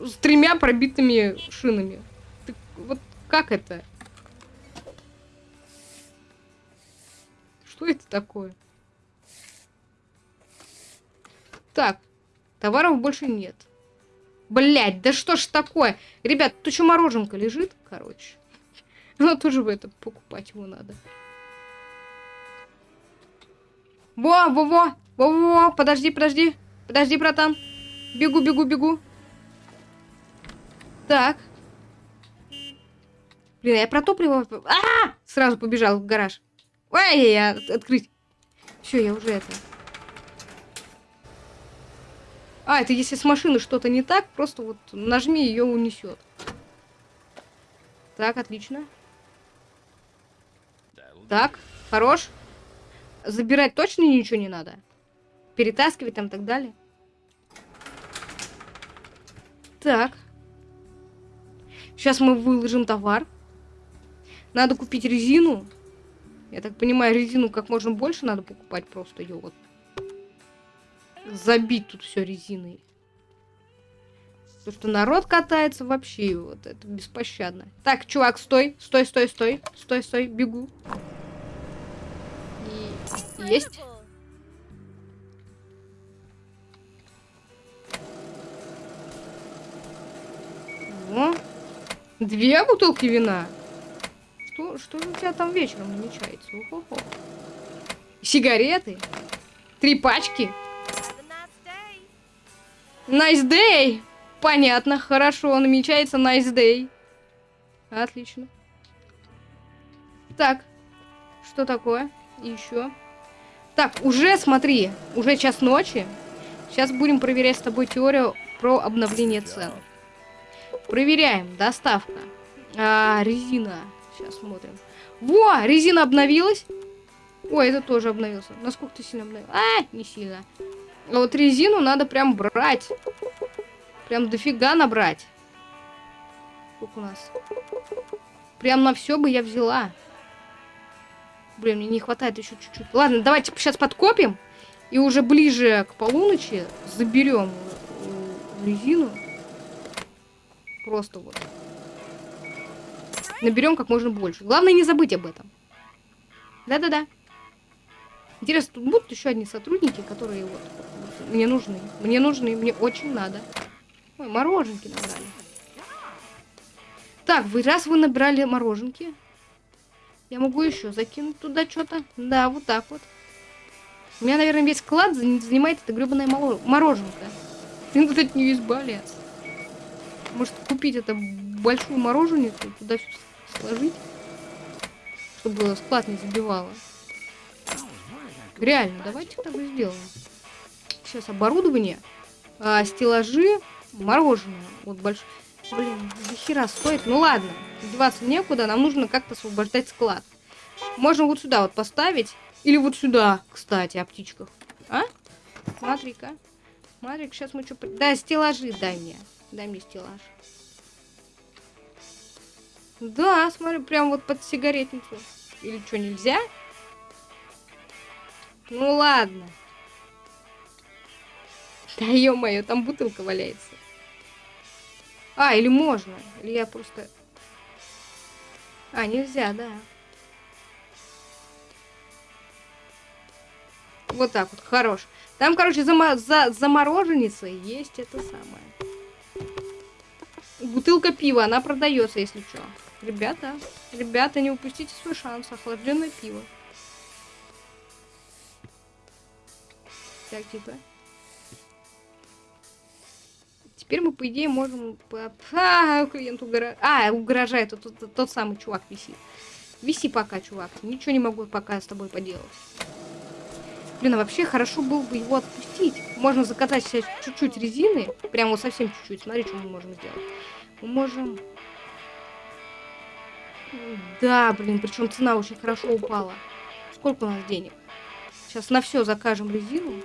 A: с тремя пробитыми шинами. Ты, вот как это? Что это такое? Так, товаров больше нет. Блять, да что ж такое? Ребят, тут еще мороженка лежит, короче. (laughs) Ну, тоже в это покупать его надо. Во, во, во, во, во, подожди, подожди. Подожди, братан. Бегу, бегу, бегу. Так. Блин, я про топливо... А, -а, а Сразу побежал в гараж. Ой, я открыть. Все, я уже это. А, это если с машины что-то не так, просто вот нажми, ее унесет. Так, отлично. Так, хорош. Забирать точно ничего не надо. Перетаскивать там и так далее. Так. Сейчас мы выложим товар. Надо купить резину. Я так понимаю, резину как можно больше надо покупать, просто ее вот забить тут все резиной. Потому что народ катается вообще, вот это беспощадно. Так, чувак, стой, стой, стой, стой, стой, стой, бегу. И есть. О, две бутылки вина. Что, что у тебя там вечером намечается? Ого-го. Сигареты? Три пачки? Nice day! Понятно, хорошо, намечается nice day. Отлично. Так, что такое? Еще. Так, уже, смотри, уже час ночи. Сейчас будем проверять с тобой теорию про обновление цен. Проверяем. Доставка. А, резина. Сейчас смотрим. Во, резина обновилась. Ой, это тоже обновился. Насколько ты сильно обновил? А, не сильно. А вот резину надо прям брать. Прям дофига набрать. Сколько у нас? Прям на все бы я взяла. Блин, мне не хватает еще чуть-чуть. Ладно, давайте сейчас подкопим. И уже ближе к полуночи заберем резину. Просто вот. Наберем как можно больше. Главное не забыть об этом. Да-да-да. Интересно, тут будут еще одни сотрудники, которые вот мне нужны. Мне нужны, мне очень надо. Ой, мороженки набрали. Так, вы раз вы набрали мороженки, я могу еще закинуть туда что-то. Да, вот так вот. У меня, наверное, весь склад занимает эта гребаная мороженка. Блин, тут от нее избавляться. Может, купить это большую мороженку и туда сложить, чтобы склад не забивало. Реально, давайте так и сделаем. Сейчас оборудование, а, стеллажи, мороженое. Вот большое. Блин, до стоит. Ну ладно, деваться некуда, нам нужно как-то освобождать склад. Можно вот сюда вот поставить. Или вот сюда, кстати, о птичках. А? Смотри-ка. Смотри, сейчас мы что... Да, стеллажи дай мне. Дай мне стеллаж. Да, смотри, прям вот под сигаретницу. Или что, нельзя? Ну ладно. Да ё-моё, там бутылка валяется. А, или можно. Или я просто... А, нельзя, да. Вот так вот, хорош. Там, короче, за, за, замороженницей есть это самое. Бутылка пива, она продается, если что. Ребята, ребята, не упустите свой шанс. Охлажденное пиво. Так, типа. Теперь мы, по идее, можем... А, клиент угрожает. А, угрожает. Тот, тот, тот самый чувак висит. Виси пока, чувак. Ничего не могу пока с тобой поделать. Блин, а вообще хорошо было бы его отпустить. Можно закатать сейчас чуть-чуть резины. Прямо вот совсем чуть-чуть. Смотри, что мы можем сделать. Мы можем... Да, блин, причем цена очень хорошо упала. Сколько у нас денег? Сейчас на все закажем резину.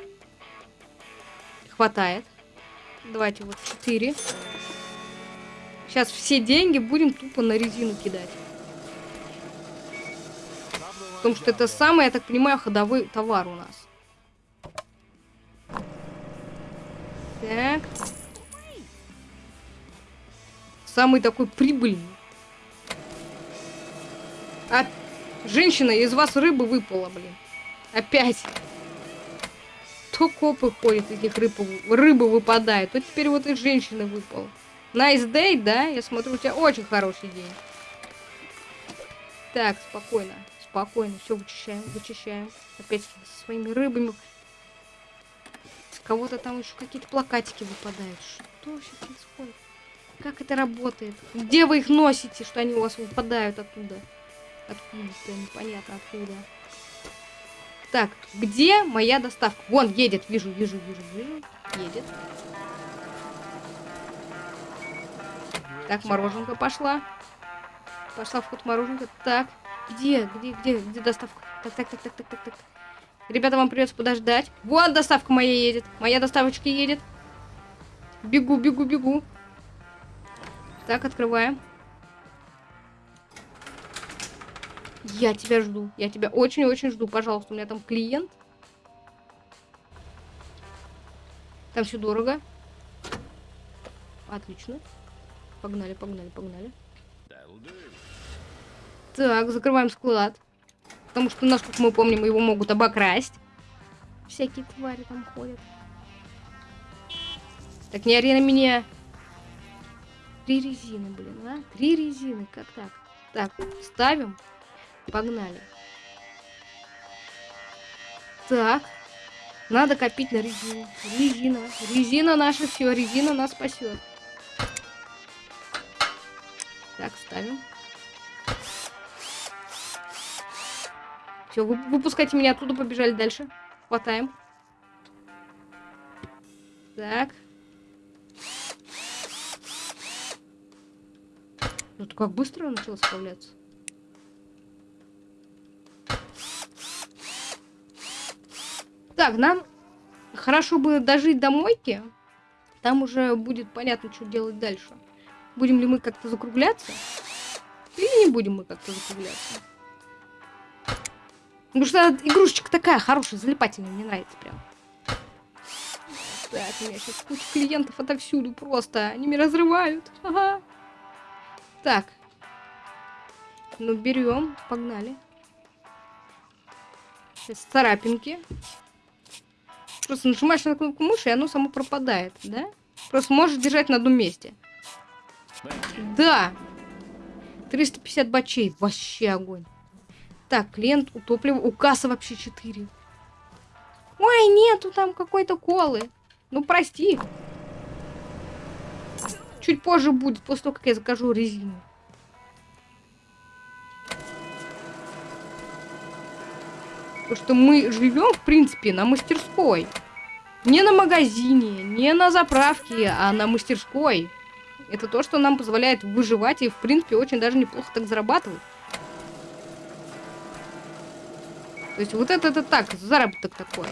A: Хватает. Давайте вот 4. Сейчас все деньги будем тупо на резину кидать. Потому что это самый, я так понимаю, ходовой товар у нас. Так. Самый такой прибыльный. А, женщина, из вас рыбы выпала, блин. Опять. То копы ходят, из них рыбы, рыбы выпадают. То теперь вот и женщины выпала. Nice day, да? Я смотрю, у тебя очень хороший день. Так, спокойно. Спокойно. Все вычищаем, вычищаем. Опять со своими рыбами. Кого-то там еще какие-то плакатики выпадают. Что вообще происходит? Как это работает? Где вы их носите, что они у вас выпадают оттуда? Откуда-то, непонятно откуда. Так, где моя доставка? Вон, едет, вижу, вижу, вижу, вижу. Едет. Так, мороженка пошла. Пошла в ход мороженка. Так, где, где, где, где доставка? Так, так, так, так, так, так, так. Ребята, вам придется подождать. Вон доставка моя едет. Моя доставочка едет. Бегу, бегу, бегу. Так, открываем. Я тебя жду. Я тебя очень-очень жду. Пожалуйста, у меня там клиент. Там все дорого. Отлично. Погнали, погнали, погнали. Так, закрываем склад. Потому что, насколько мы помним, его могут обокрасть. Всякие твари там ходят. Так, не ори на меня. Три резины, блин, а? Три резины, как так? Так, ставим. Погнали. Так. Надо копить на резину. Резина. Резина наша все. Резина нас спасет. Так, ставим. Все, вы, выпускайте меня оттуда, побежали дальше. Хватаем. Так. Ну, как быстро начало справляться. Так, нам хорошо бы дожить до мойки. Там уже будет понятно, что делать дальше. Будем ли мы как-то закругляться? Или не будем мы как-то закругляться? Потому что игрушечка такая хорошая, залипательная, мне нравится прям. Так, у меня сейчас куча клиентов отовсюду просто. Они меня разрывают. Ага. Так. Ну, берем, погнали. Сейчас царапинки. Просто нажимаешь на кнопку мыши, и оно само пропадает, да? Просто можешь держать на одном месте. Да. 350 бачей. Вообще огонь. Так, клиент у топлива. У кассы вообще 4. Ой, нету там какой-то колы. Ну, прости. Чуть позже будет, после того, как я закажу резину. Потому что мы живем, в принципе, на мастерской. Не на магазине, не на заправке, а на мастерской. Это то, что нам позволяет выживать и, в принципе, очень даже неплохо так зарабатывать. То есть вот это, это так, заработок такой.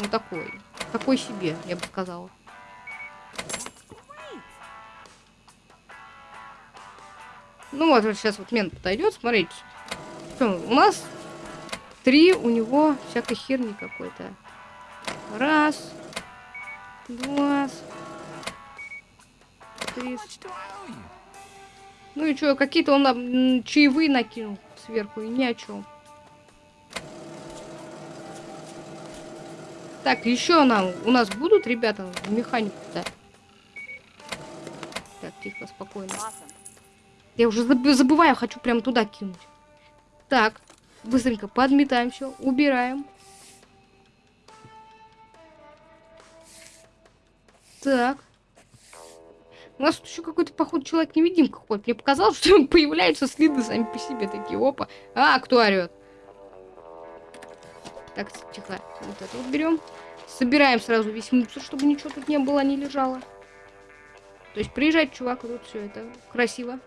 A: Ну такой. Такой себе, я бы сказала. Ну вот, сейчас вот мент подойдет, смотрите. Что, у нас три у него всякой херни какой-то. Раз. Два. Три. Ну и что, какие-то он нам чаевые накинул сверху, и ни о чем. Так, еще нам, у нас будут ребята в механику да? Так, тихо, спокойно. Я уже забываю, хочу прям туда кинуть. Так, быстренько подметаем все, убираем. Так. У нас тут еще какой-то, походу, человек-невидимка ходит. Мне показалось, (laughs) что появляются следы сами по себе такие. Опа. А, кто орет? Так, тихо. Вот это вот берем. Собираем сразу весь мусор, чтобы ничего тут не было, не лежало. То есть приезжает чувак, и тут все это красиво.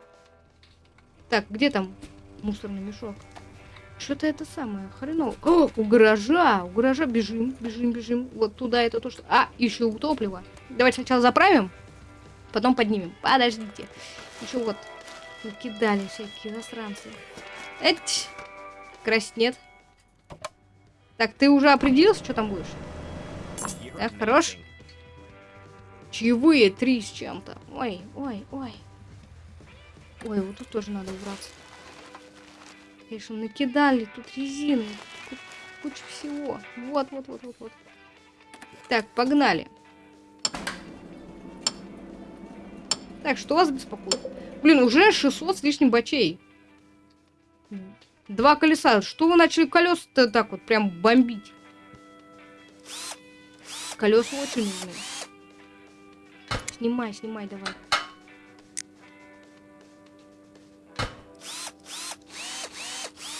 A: Так, где там мусорный мешок? Что-то это самое, хреново. О, у гаража, у гаража бежим, бежим, бежим. Вот туда это то, что... А, еще у топлива. Давайте сначала заправим, потом поднимем. Подождите. Еще вот накидали всякие засранцы. Эть! Красить нет. Так, ты уже определился, что там будешь? Так, хорош. Чаевые три с чем-то. Ой, ой, ой. Ой, вот тут тоже надо убраться. Конечно, накидали тут резины. Куча всего. Вот, вот, вот, вот, вот. Так, погнали. Так, что вас беспокоит? Блин, уже 600 с лишним бачей. Два колеса. Что вы начали колеса-то так вот прям бомбить? Колеса очень нужны. Снимай, снимай, давай.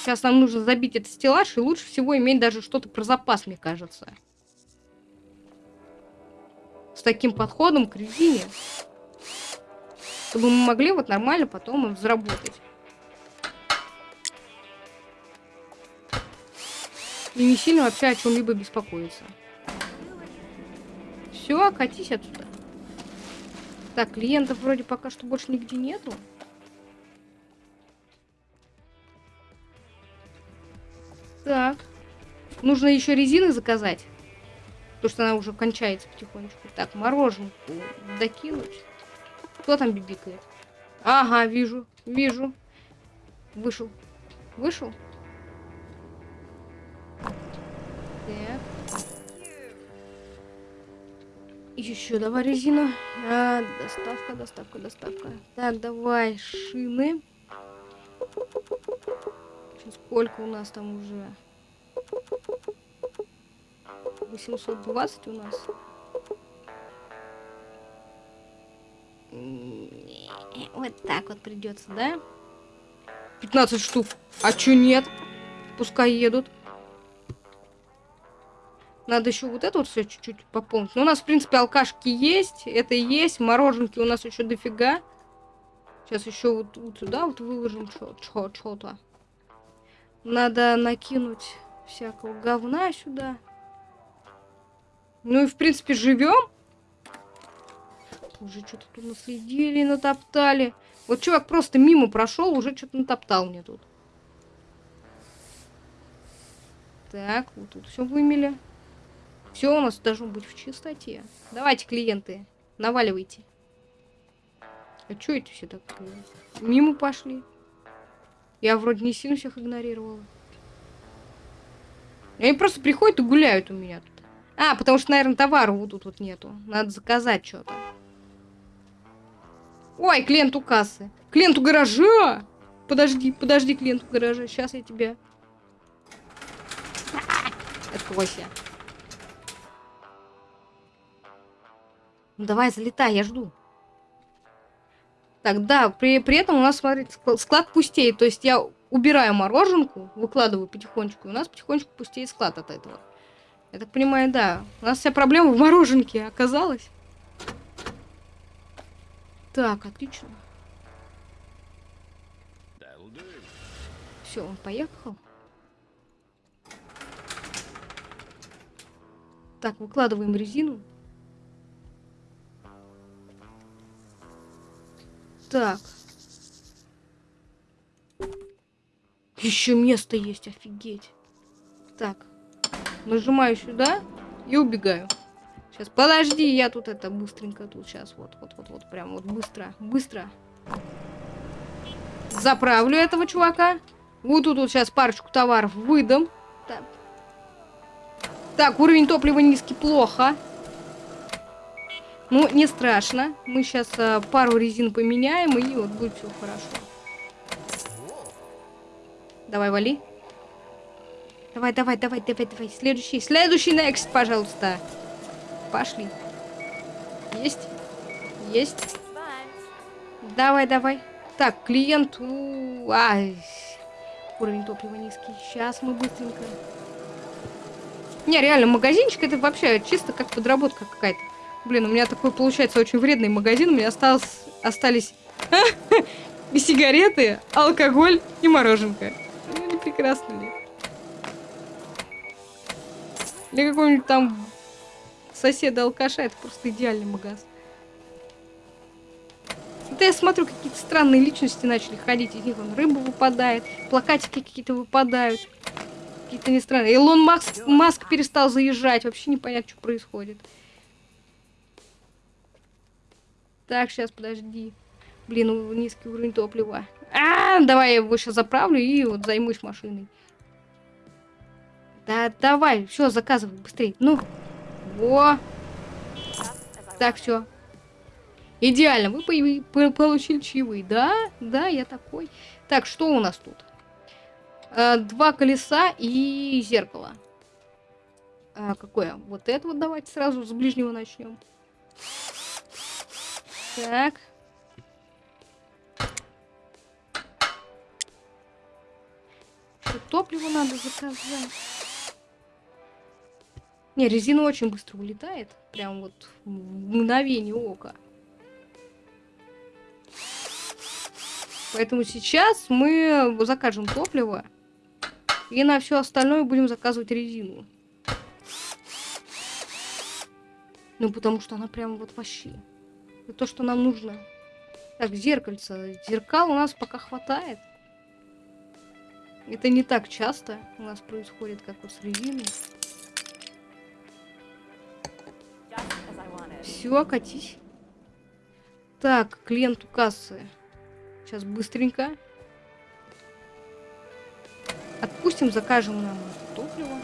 A: Сейчас нам нужно забить этот стеллаж, и лучше всего иметь даже что-то про запас, мне кажется. С таким подходом к резине. Чтобы мы могли вот нормально потом заработать. И не сильно вообще о чем-либо беспокоиться. Все, катись отсюда. Так, клиентов вроде пока что больше нигде нету. Так. Нужно еще резины заказать. Потому что она уже кончается потихонечку. Так, мороженку докинуть. Кто там бибикает? Ага, вижу, вижу. Вышел. Вышел? Еще давай резину. А, доставка, доставка, доставка. Так, давай шины. Сколько у нас там уже? 820 у нас. Вот так вот придется, да? 15 штук. А чё нет? Пускай едут. Надо еще вот это вот все чуть-чуть пополнить. Но ну, у нас, в принципе, алкашки есть. Это есть. Мороженки у нас еще дофига. Сейчас еще вот, вот сюда вот выложим что-то. Надо накинуть всякого говна сюда. Ну и в принципе живем. Уже что-то тут наследили, натоптали. Вот чувак просто мимо прошел, уже что-то натоптал мне тут. Так, вот тут все вымели. Все у нас должно быть в чистоте. Давайте, клиенты, наваливайте. А что это все так мимо пошли? Я вроде не сильно всех игнорировала. Они просто приходят и гуляют у меня тут. А, потому что, наверное, товара вот тут вот нету. Надо заказать что-то. Ой, клиент у кассы. Клиент у гаража! Подожди, подожди, клиент у гаража. Сейчас я тебя... (laughs) Откройся. Ну давай, залетай, я жду. Так, да, при, при этом у нас, смотрите, склад пустеет. То есть я убираю мороженку, выкладываю потихонечку, и у нас потихонечку пустеет склад от этого. Я так понимаю, да. У нас вся проблема в мороженке оказалась. Так, отлично. Все, он поехал. Так, выкладываем резину. Так. Еще место есть, офигеть. Так. Нажимаю сюда и убегаю. Сейчас, подожди, я тут это быстренько тут сейчас. Вот, вот, вот, вот, прям вот быстро, быстро. Заправлю этого чувака. Вот тут вот сейчас парочку товаров выдам. Так. так, уровень топлива низкий, плохо. Ну, не страшно. Мы сейчас а, пару резин поменяем, и вот будет все хорошо. Давай, вали. Давай, давай, давай, давай, давай. Следующий, следующий next, пожалуйста. Пошли. Есть. Есть. Давай, давай. Так, клиент... Ай. Уровень топлива низкий. Сейчас мы быстренько... Не, реально, магазинчик это вообще чисто как подработка какая-то. Блин, у меня такой получается очень вредный магазин. У меня осталось, остались (laughs) и сигареты, алкоголь и мороженка. Ну, не прекрасно ли? Для какого-нибудь там соседа-алкаша это просто идеальный магаз. Это я смотрю, какие-то странные личности начали ходить. Из них вон рыба выпадает, плакатики какие-то выпадают. Какие-то не странные. Илон Маск, Маск перестал заезжать. Вообще непонятно, что происходит. Так, сейчас, подожди. Блин, низкий уровень топлива. А, давай я его сейчас заправлю и вот займусь машиной. Да, давай, все, заказывай быстрее. Ну, во. Так, все. Идеально, вы по получили чаевые. Да, да, я такой. Так, что у нас тут? А, два колеса и зеркало. А, какое? Вот это вот давайте сразу с ближнего начнем. Так. Еще топливо надо заказать. Не, резина очень быстро улетает. Прям вот в мгновение ока. Поэтому сейчас мы закажем топливо. И на все остальное будем заказывать резину. Ну, потому что она прям вот вообще то, что нам нужно. Так, зеркальце. Зеркал у нас пока хватает. Это не так часто у нас происходит, как вот с. Все, катись. Так, клиент у кассы. Сейчас быстренько. Отпустим, закажем нам топливо.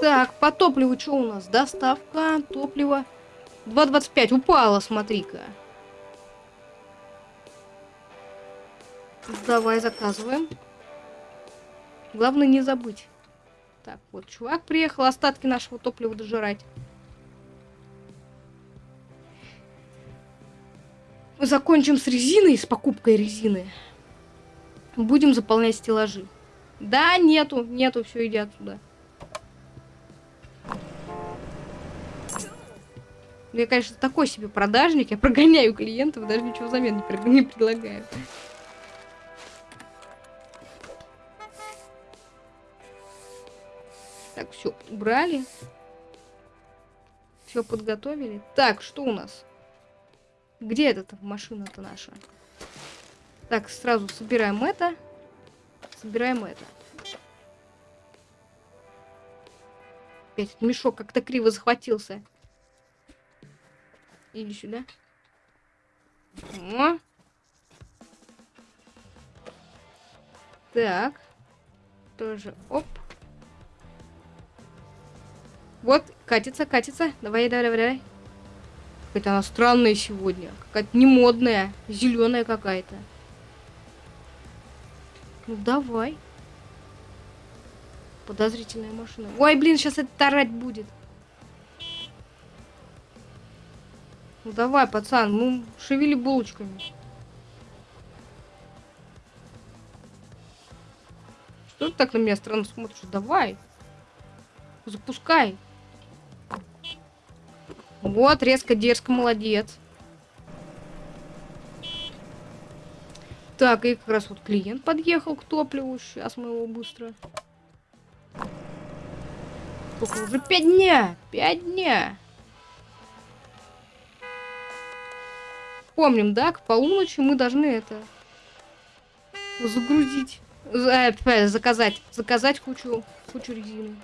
A: Так, по топливу что у нас? Доставка, топливо. 2.25, упала, смотри-ка. Давай, заказываем. Главное не забыть. Так, вот чувак приехал остатки нашего топлива дожирать. Мы закончим с резиной, с покупкой резины. Будем заполнять стеллажи. Да, нету, нету, все, иди отсюда. Я, конечно, такой себе продажник, я прогоняю клиентов, даже ничего взамен не, пред- не предлагаю. Так, все, убрали. Все подготовили. Так, что у нас? Где эта машина-то наша? Так, сразу собираем это. Собираем это. Опять мешок как-то криво захватился. Иди сюда. О. Так. Тоже. Оп. Вот, катится, катится. Давай, давай, давай, давай. Какая-то она странная сегодня. Какая-то не модная. Зеленая какая-то. Ну давай. Подозрительная машина. Ой, блин, сейчас это тарать будет. Ну давай, пацан, ну шевели булочками. Что ты так на меня странно смотришь? Давай. Запускай. Вот, резко, дерзко, молодец. Так, и как раз вот клиент подъехал к топливу. Сейчас мы его быстро... Сколько уже? Пять дня! Пять дня! Помним, да? К полуночи мы должны это... Загрузить. За- э, заказать. Заказать кучу, кучу резины.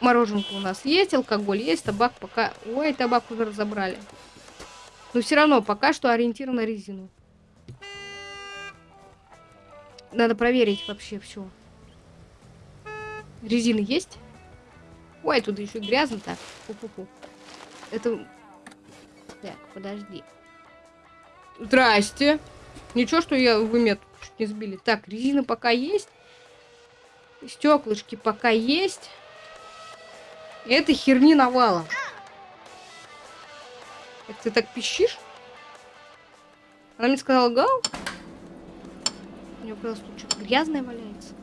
A: Мороженка у нас есть, алкоголь есть, табак пока... Ой, табак уже разобрали. Но все равно пока что ориентир на резину. Надо проверить вообще все. Резины есть? Ой, тут еще грязно так. Фу-фу-фу. Это... Так, подожди. Здрасте. Ничего, что я вы меня чуть не сбили. Так, резина пока есть. Стеклышки пока есть. Это херни навала. Это ты так пищишь? Она мне сказала гау? У нее просто что-то грязное валяется.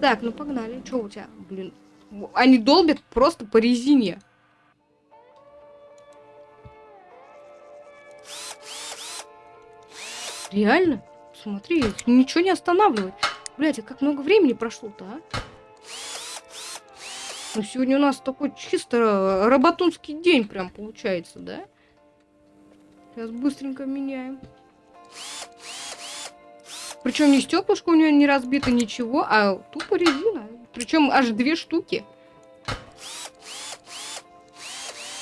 A: Так, ну погнали. Что у тебя? Блин. Они долбят просто по резине. Реально? Смотри, ничего не останавливает. Блять, а как много времени прошло-то, а? Ну, сегодня у нас такой чисто работунский день прям получается, да? Сейчас быстренько меняем. Причем не стеклышко у нее не разбито, ничего, а тупо резина. Причем аж две штуки.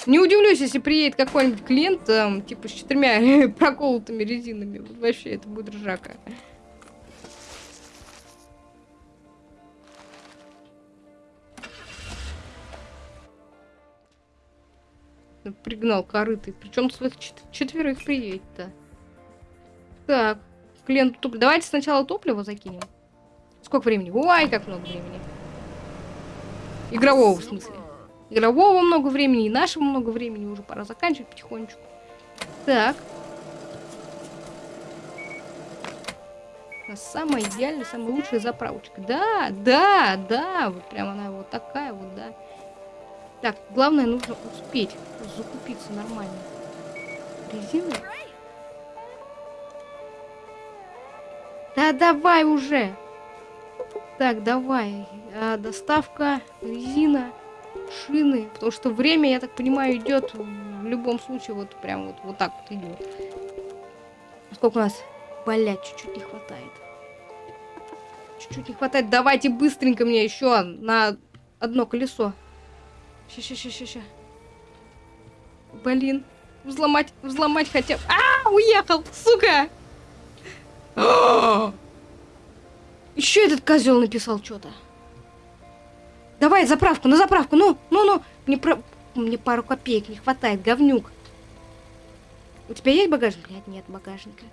A: Не удивлюсь, если приедет какой-нибудь клиент, там, типа, с четырьмя (laughs) проколотыми резинами. Вот Вообще, это будет ржака. Пригнал корыты. Причем своих чет- четверых приедет-то. Так, клиенту топливо. Давайте сначала топливо закинем. Сколько времени? Ой, как много времени. Игрового, в смысле. Игрового много времени, и нашего много времени. Уже пора заканчивать потихонечку. Так. Самая идеальная, самая лучшая заправочка. Да, да, да. Вот прям она вот такая вот, да. Так, главное, нужно успеть закупиться нормально. Резина? Да давай уже! Так, давай. А, доставка, резина, шины. Потому что время, я так понимаю, идет в любом случае вот прям вот, вот так вот идет. Сколько у нас? Блять, чуть-чуть не хватает. Чуть-чуть не хватает. Давайте быстренько мне еще на одно колесо. Ща, ща, ща, ща, ща. Блин. Взломать, взломать хотя бы. А, уехал, сука! (gasps) Еще этот козел написал что-то. Давай, заправку, на заправку, ну, ну, ну. Мне, про... Мне пару копеек не хватает, говнюк. У тебя есть багажник? Нет, нет багажника.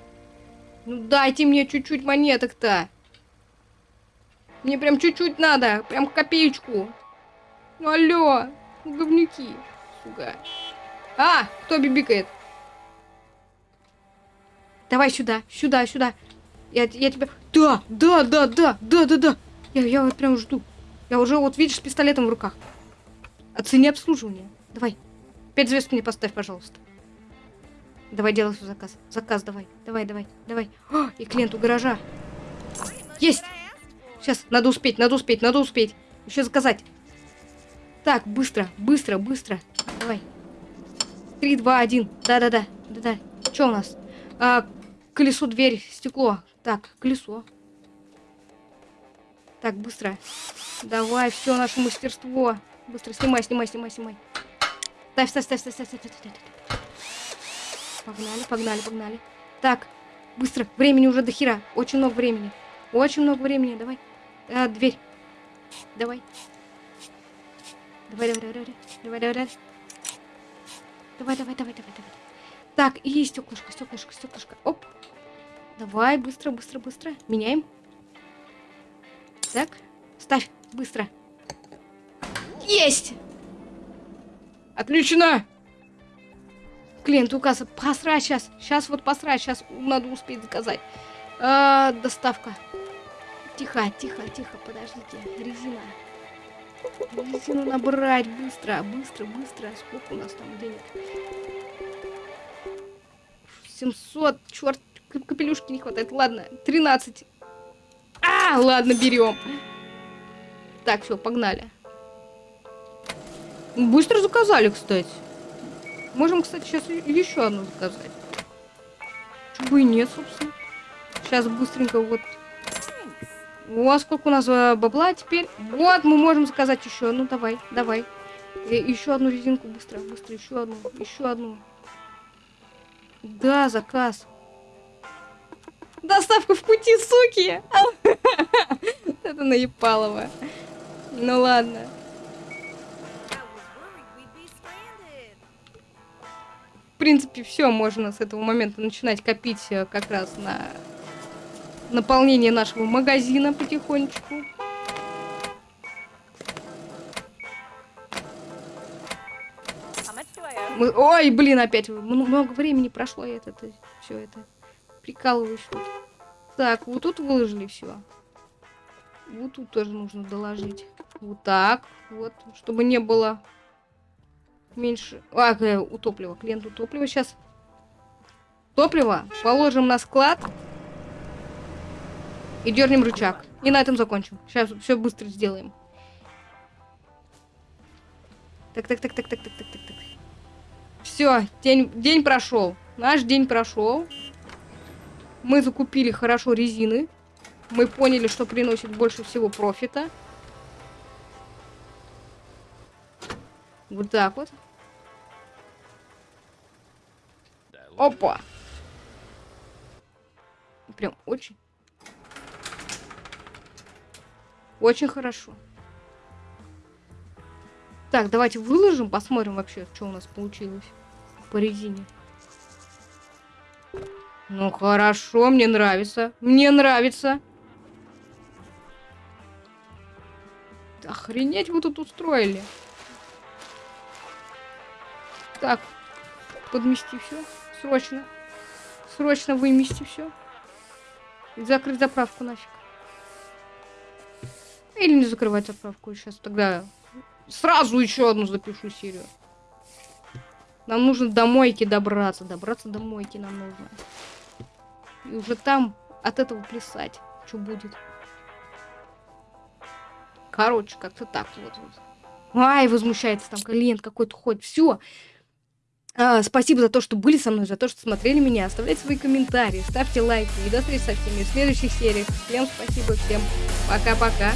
A: Ну дайте мне чуть-чуть монеток-то. Мне прям чуть-чуть надо, прям копеечку. Ну алло, говнюки, сука. А, кто бибикает? Давай сюда, сюда, сюда. Я, я тебя... Да, да, да, да, да, да, да. Я, я вот прям жду. Я уже вот, видишь, с пистолетом в руках. Оцени обслуживание. Давай. Пять звезд мне поставь, пожалуйста. Давай делай свой заказ. Заказ давай. Давай, давай, давай. О, и клиенту гаража. Есть! Сейчас, надо успеть, надо успеть, надо успеть. Еще заказать. Так, быстро, быстро, быстро. Давай. Три, два, один. Да-да-да. Да-да. Что у нас? А, колесо, дверь, стекло. Так, колесо. Так, быстро. Давай, все наше мастерство. Быстро снимай, снимай, снимай, снимай. Ставь, ставь, ставь, ставь, ставь, ставь, ставь, ставь. Погнали, погнали, погнали. Так, быстро. Времени уже до хера. Очень много времени. Очень много времени. Давай. А, дверь. Давай. Давай, давай, давай, давай, давай, давай. Давай, давай, давай, давай, давай. Так, и стеклышко, стеклышко, стеклышко. Оп. Давай, быстро, быстро, быстро. Меняем. Так, ставь, быстро. Есть! Отлично! Клиент указ. Посрать сейчас. Сейчас вот посрать. Сейчас надо успеть заказать. А, доставка. Тихо, тихо, тихо, подождите. Резина. Резину набрать быстро, быстро, быстро. Сколько у нас там денег? 700, черт, капелюшки не хватает. Ладно, 13. А, (laughs) ладно, берем. Так, все, погнали. Быстро заказали, кстати. Можем, кстати, сейчас еще одну заказать. Чего и нет, собственно. Сейчас быстренько вот о, сколько у нас э, бабла теперь. Вот, мы можем заказать еще. Ну, давай, давай. И, еще одну резинку быстро, быстро, еще одну, еще одну. Да, заказ. Доставка в пути, суки! (laughs) Это наебалово. Ну ладно. В принципе, все, можно с этого момента начинать копить э, как раз на наполнение нашего магазина потихонечку. Мы... Ой, блин, опять много времени прошло, я это, это все это прикалываюсь тут. Так, вот тут выложили все. Вот тут тоже нужно доложить. Вот так, вот, чтобы не было меньше... А, э, у топлива, клиент у топлива сейчас. Топливо положим на склад. И дернем рычаг. И на этом закончим. Сейчас все быстро сделаем. Так, так, так, так, так, так, так, так, так. Все, день, день прошел. Наш день прошел. Мы закупили хорошо резины. Мы поняли, что приносит больше всего профита. Вот так вот. Опа! Прям очень Очень хорошо. Так, давайте выложим, посмотрим вообще, что у нас получилось по резине. Ну хорошо, мне нравится. Мне нравится. Охренеть вы тут устроили. Так, подмести все. Срочно. Срочно вымести все. И закрыть заправку нафиг. Или не закрывать отправку. Сейчас тогда сразу еще одну запишу серию. Нам нужно до мойки добраться. Добраться до мойки нам нужно. И уже там от этого плясать. Что будет. Короче, как-то так вот. вот. Ай, возмущается там клиент какой-то ходит. Все. А, спасибо за то, что были со мной, за то, что смотрели меня. Оставляйте свои комментарии, ставьте лайки. И до встречи со всеми в следующих сериях. Всем спасибо, всем пока-пока.